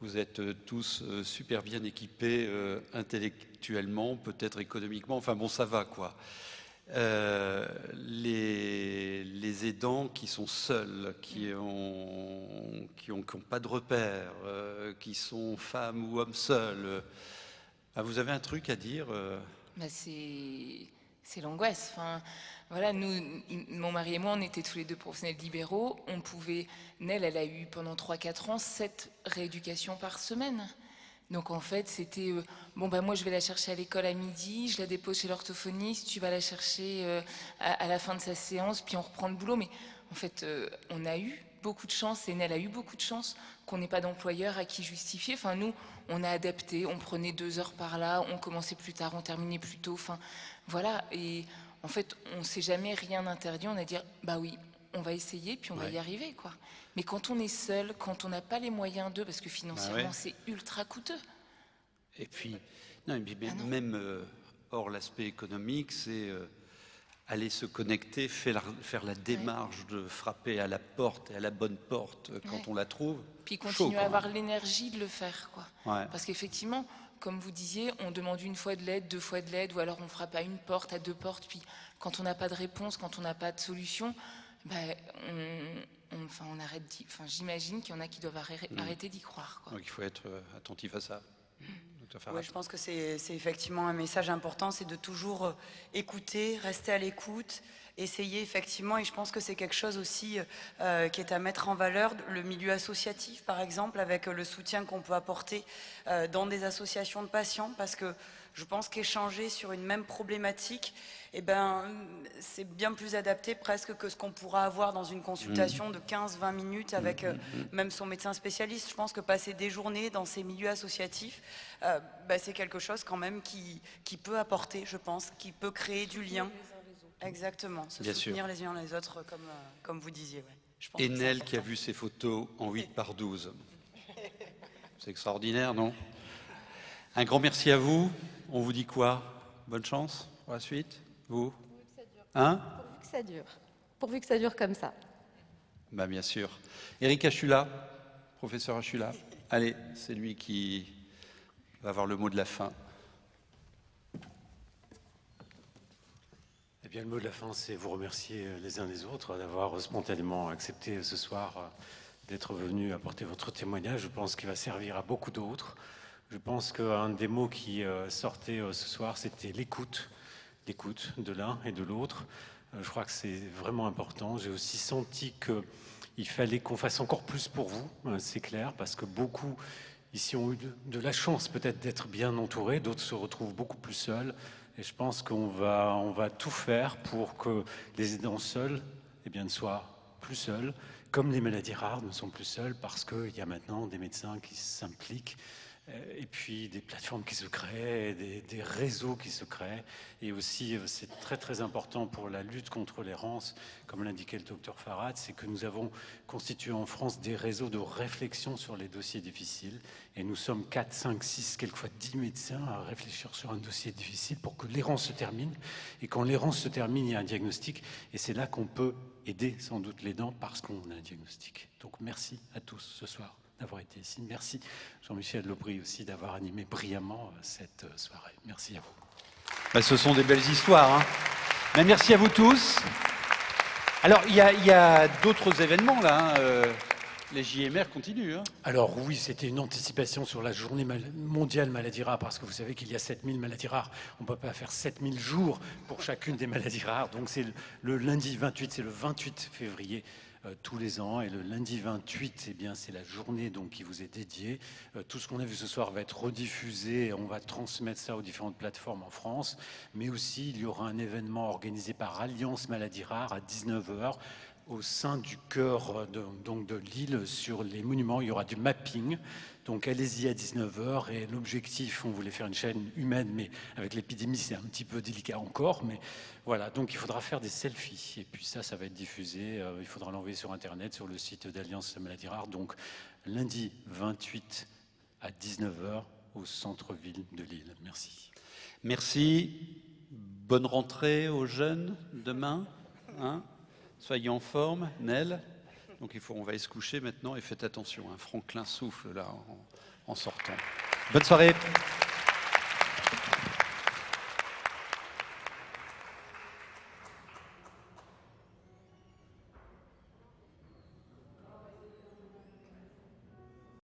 vous êtes euh, tous euh, super bien équipés euh, intellectuellement, peut-être économiquement, enfin bon, ça va quoi. Euh, les, les aidants qui sont seuls, qui ont, qui ont, qui ont pas de repères, euh, qui sont femmes ou hommes seuls, ah, vous avez un truc à dire c'est c'est l'angoisse. Enfin, voilà, nous, mon mari et moi, on était tous les deux professionnels libéraux. On pouvait, Nel, elle a eu pendant 3-4 ans 7 rééducations par semaine. Donc en fait, c'était euh, bon bah moi je vais la chercher à l'école à midi, je la dépose chez l'orthophoniste, tu vas la chercher euh, à, la fin de sa séance, puis on reprend le boulot. Mais en fait, euh, on a eu beaucoup de chance et Nel a eu beaucoup de chance qu'on n'ait pas d'employeur à qui justifier. Enfin nous, on a adapté, on prenait deux heures par là, on commençait plus tard, on terminait plus tôt. Enfin voilà. Et en fait, on s'est jamais rien interdit. On a dit bah oui, on va essayer, puis on va y arriver quoi. Mais quand on est seul, quand on n'a pas les moyens d'eux, parce que financièrement, bah c'est ultra coûteux. Et puis, non, ah même euh, hors l'aspect économique, c'est euh, aller se connecter, faire, faire la démarche de frapper à la porte et à la bonne porte euh, quand on la trouve. Puis continuer à avoir l'énergie de le faire. Quoi. Parce qu'effectivement, comme vous disiez, on demande une fois de l'aide, deux fois de l'aide, ou alors on frappe à une porte, à deux portes, puis quand on n'a pas de réponse, quand on n'a pas de solution, ben, on, enfin, on arrête enfin, j'imagine qu'il y en a qui doivent arrêter d'y croire. Donc il faut être euh, attentif à ça. Je pense que c'est effectivement un message important, c'est de toujours euh, écouter, rester à l'écoute, essayer effectivement, et je pense que c'est quelque chose aussi euh, qui est à mettre en valeur, le milieu associatif par exemple, avec le soutien qu'on peut apporter dans des associations de patients, parce que je pense qu'échanger sur une même problématique, eh ben, c'est bien plus adapté presque que ce qu'on pourra avoir dans une consultation mmh. de 15-20 minutes avec mmh, mmh, même son médecin spécialiste. Je pense que passer des journées dans ces milieux associatifs, euh, bah, c'est quelque chose quand même qui, qui peut apporter, je pense, qui peut créer du lien. Exactement, se soutenir les uns les autres, comme, euh, comme vous disiez. Ouais. Enel qui a vu ces photos en 8 par 12. C'est extraordinaire, non? Un grand merci à vous. On vous dit quoi? Bonne chance pour la suite Vous? Hein? Pourvu que ça dure. Pourvu que ça dure comme ça. Bah, bien sûr. Eric Achula, professeur Achula. Allez, c'est lui qui va avoir le mot de la fin. Eh bien, le mot de la fin, c'est vous remercier les uns les autres d'avoir spontanément accepté ce soir d'être venu apporter votre témoignage. Je pense qu'il va servir à beaucoup d'autres. Je pense qu'un des mots qui euh, sortait euh, ce soir, c'était l'écoute, l'écoute de l'un et de l'autre. Euh, je crois que c'est vraiment important. J'ai aussi senti qu'il fallait qu'on fasse encore plus pour vous, c'est clair, parce que beaucoup ici ont eu de la chance peut-être d'être bien entourés, d'autres se retrouvent beaucoup plus seuls. Et je pense qu'on va, on va tout faire pour que les aidants seuls eh bien, ne soient plus seuls, comme les maladies rares ne sont plus seuls, parce qu'il y a maintenant des médecins qui s'impliquent et puis des plateformes qui se créent, des, réseaux qui se créent. Et aussi, euh, c'est très très important pour la lutte contre l'errance, comme l'indiquait le docteur Farad, c'est que nous avons constitué en France des réseaux de réflexion sur les dossiers difficiles. Et nous sommes 4, 5, 6, quelquefois 10 médecins à réfléchir sur un dossier difficile pour que l'errance se termine. Et quand l'errance se termine, il y a un diagnostic. Et c'est là qu'on peut aider sans doute les dents parce qu'on a un diagnostic. Donc merci à tous ce soir d'avoir été ici. Merci Jean-Michel Lobry aussi d'avoir animé brillamment euh, cette euh, soirée. Merci à vous. Bah, ce sont des belles histoires. Hein. merci à vous tous. Alors, il y a, d'autres événements là. Hein, euh, les JMR continuent. Hein. Alors oui, c'était une anticipation sur la journée mondiale maladie rare, parce que vous savez qu'il y a 7000 maladies rares. On ne peut pas faire 7000 jours pour chacune des maladies rares. Donc c'est le lundi 28, c'est le 28 février tous les ans. Et le lundi 28, eh bien, c'est la journée donc, qui vous est dédiée. Euh, tout ce qu'on a vu ce soir va être rediffusé. On va transmettre ça aux différentes plateformes en France. Mais aussi, il y aura un événement organisé par Alliance Maladie Rare à 19h au sein du cœur de, donc de l'île sur les monuments. Il y aura du mapping. Donc allez-y à 19h. Et l'objectif, on voulait faire une chaîne humaine, mais avec l'épidémie, c'est un petit peu délicat encore. Mais voilà, donc il faudra faire des selfies. Et puis ça, ça va être diffusé. Euh, il faudra l'envoyer sur Internet, sur le site d'Alliance Maladie Rare. Donc lundi 28 à 19h au centre-ville de Lille. Merci. Merci. Bonne rentrée aux jeunes demain. Hein Soyez en forme, Nel. Donc il faut, on va se coucher maintenant et faites attention. Hein. Franklin souffle là en sortant. Bonne soirée.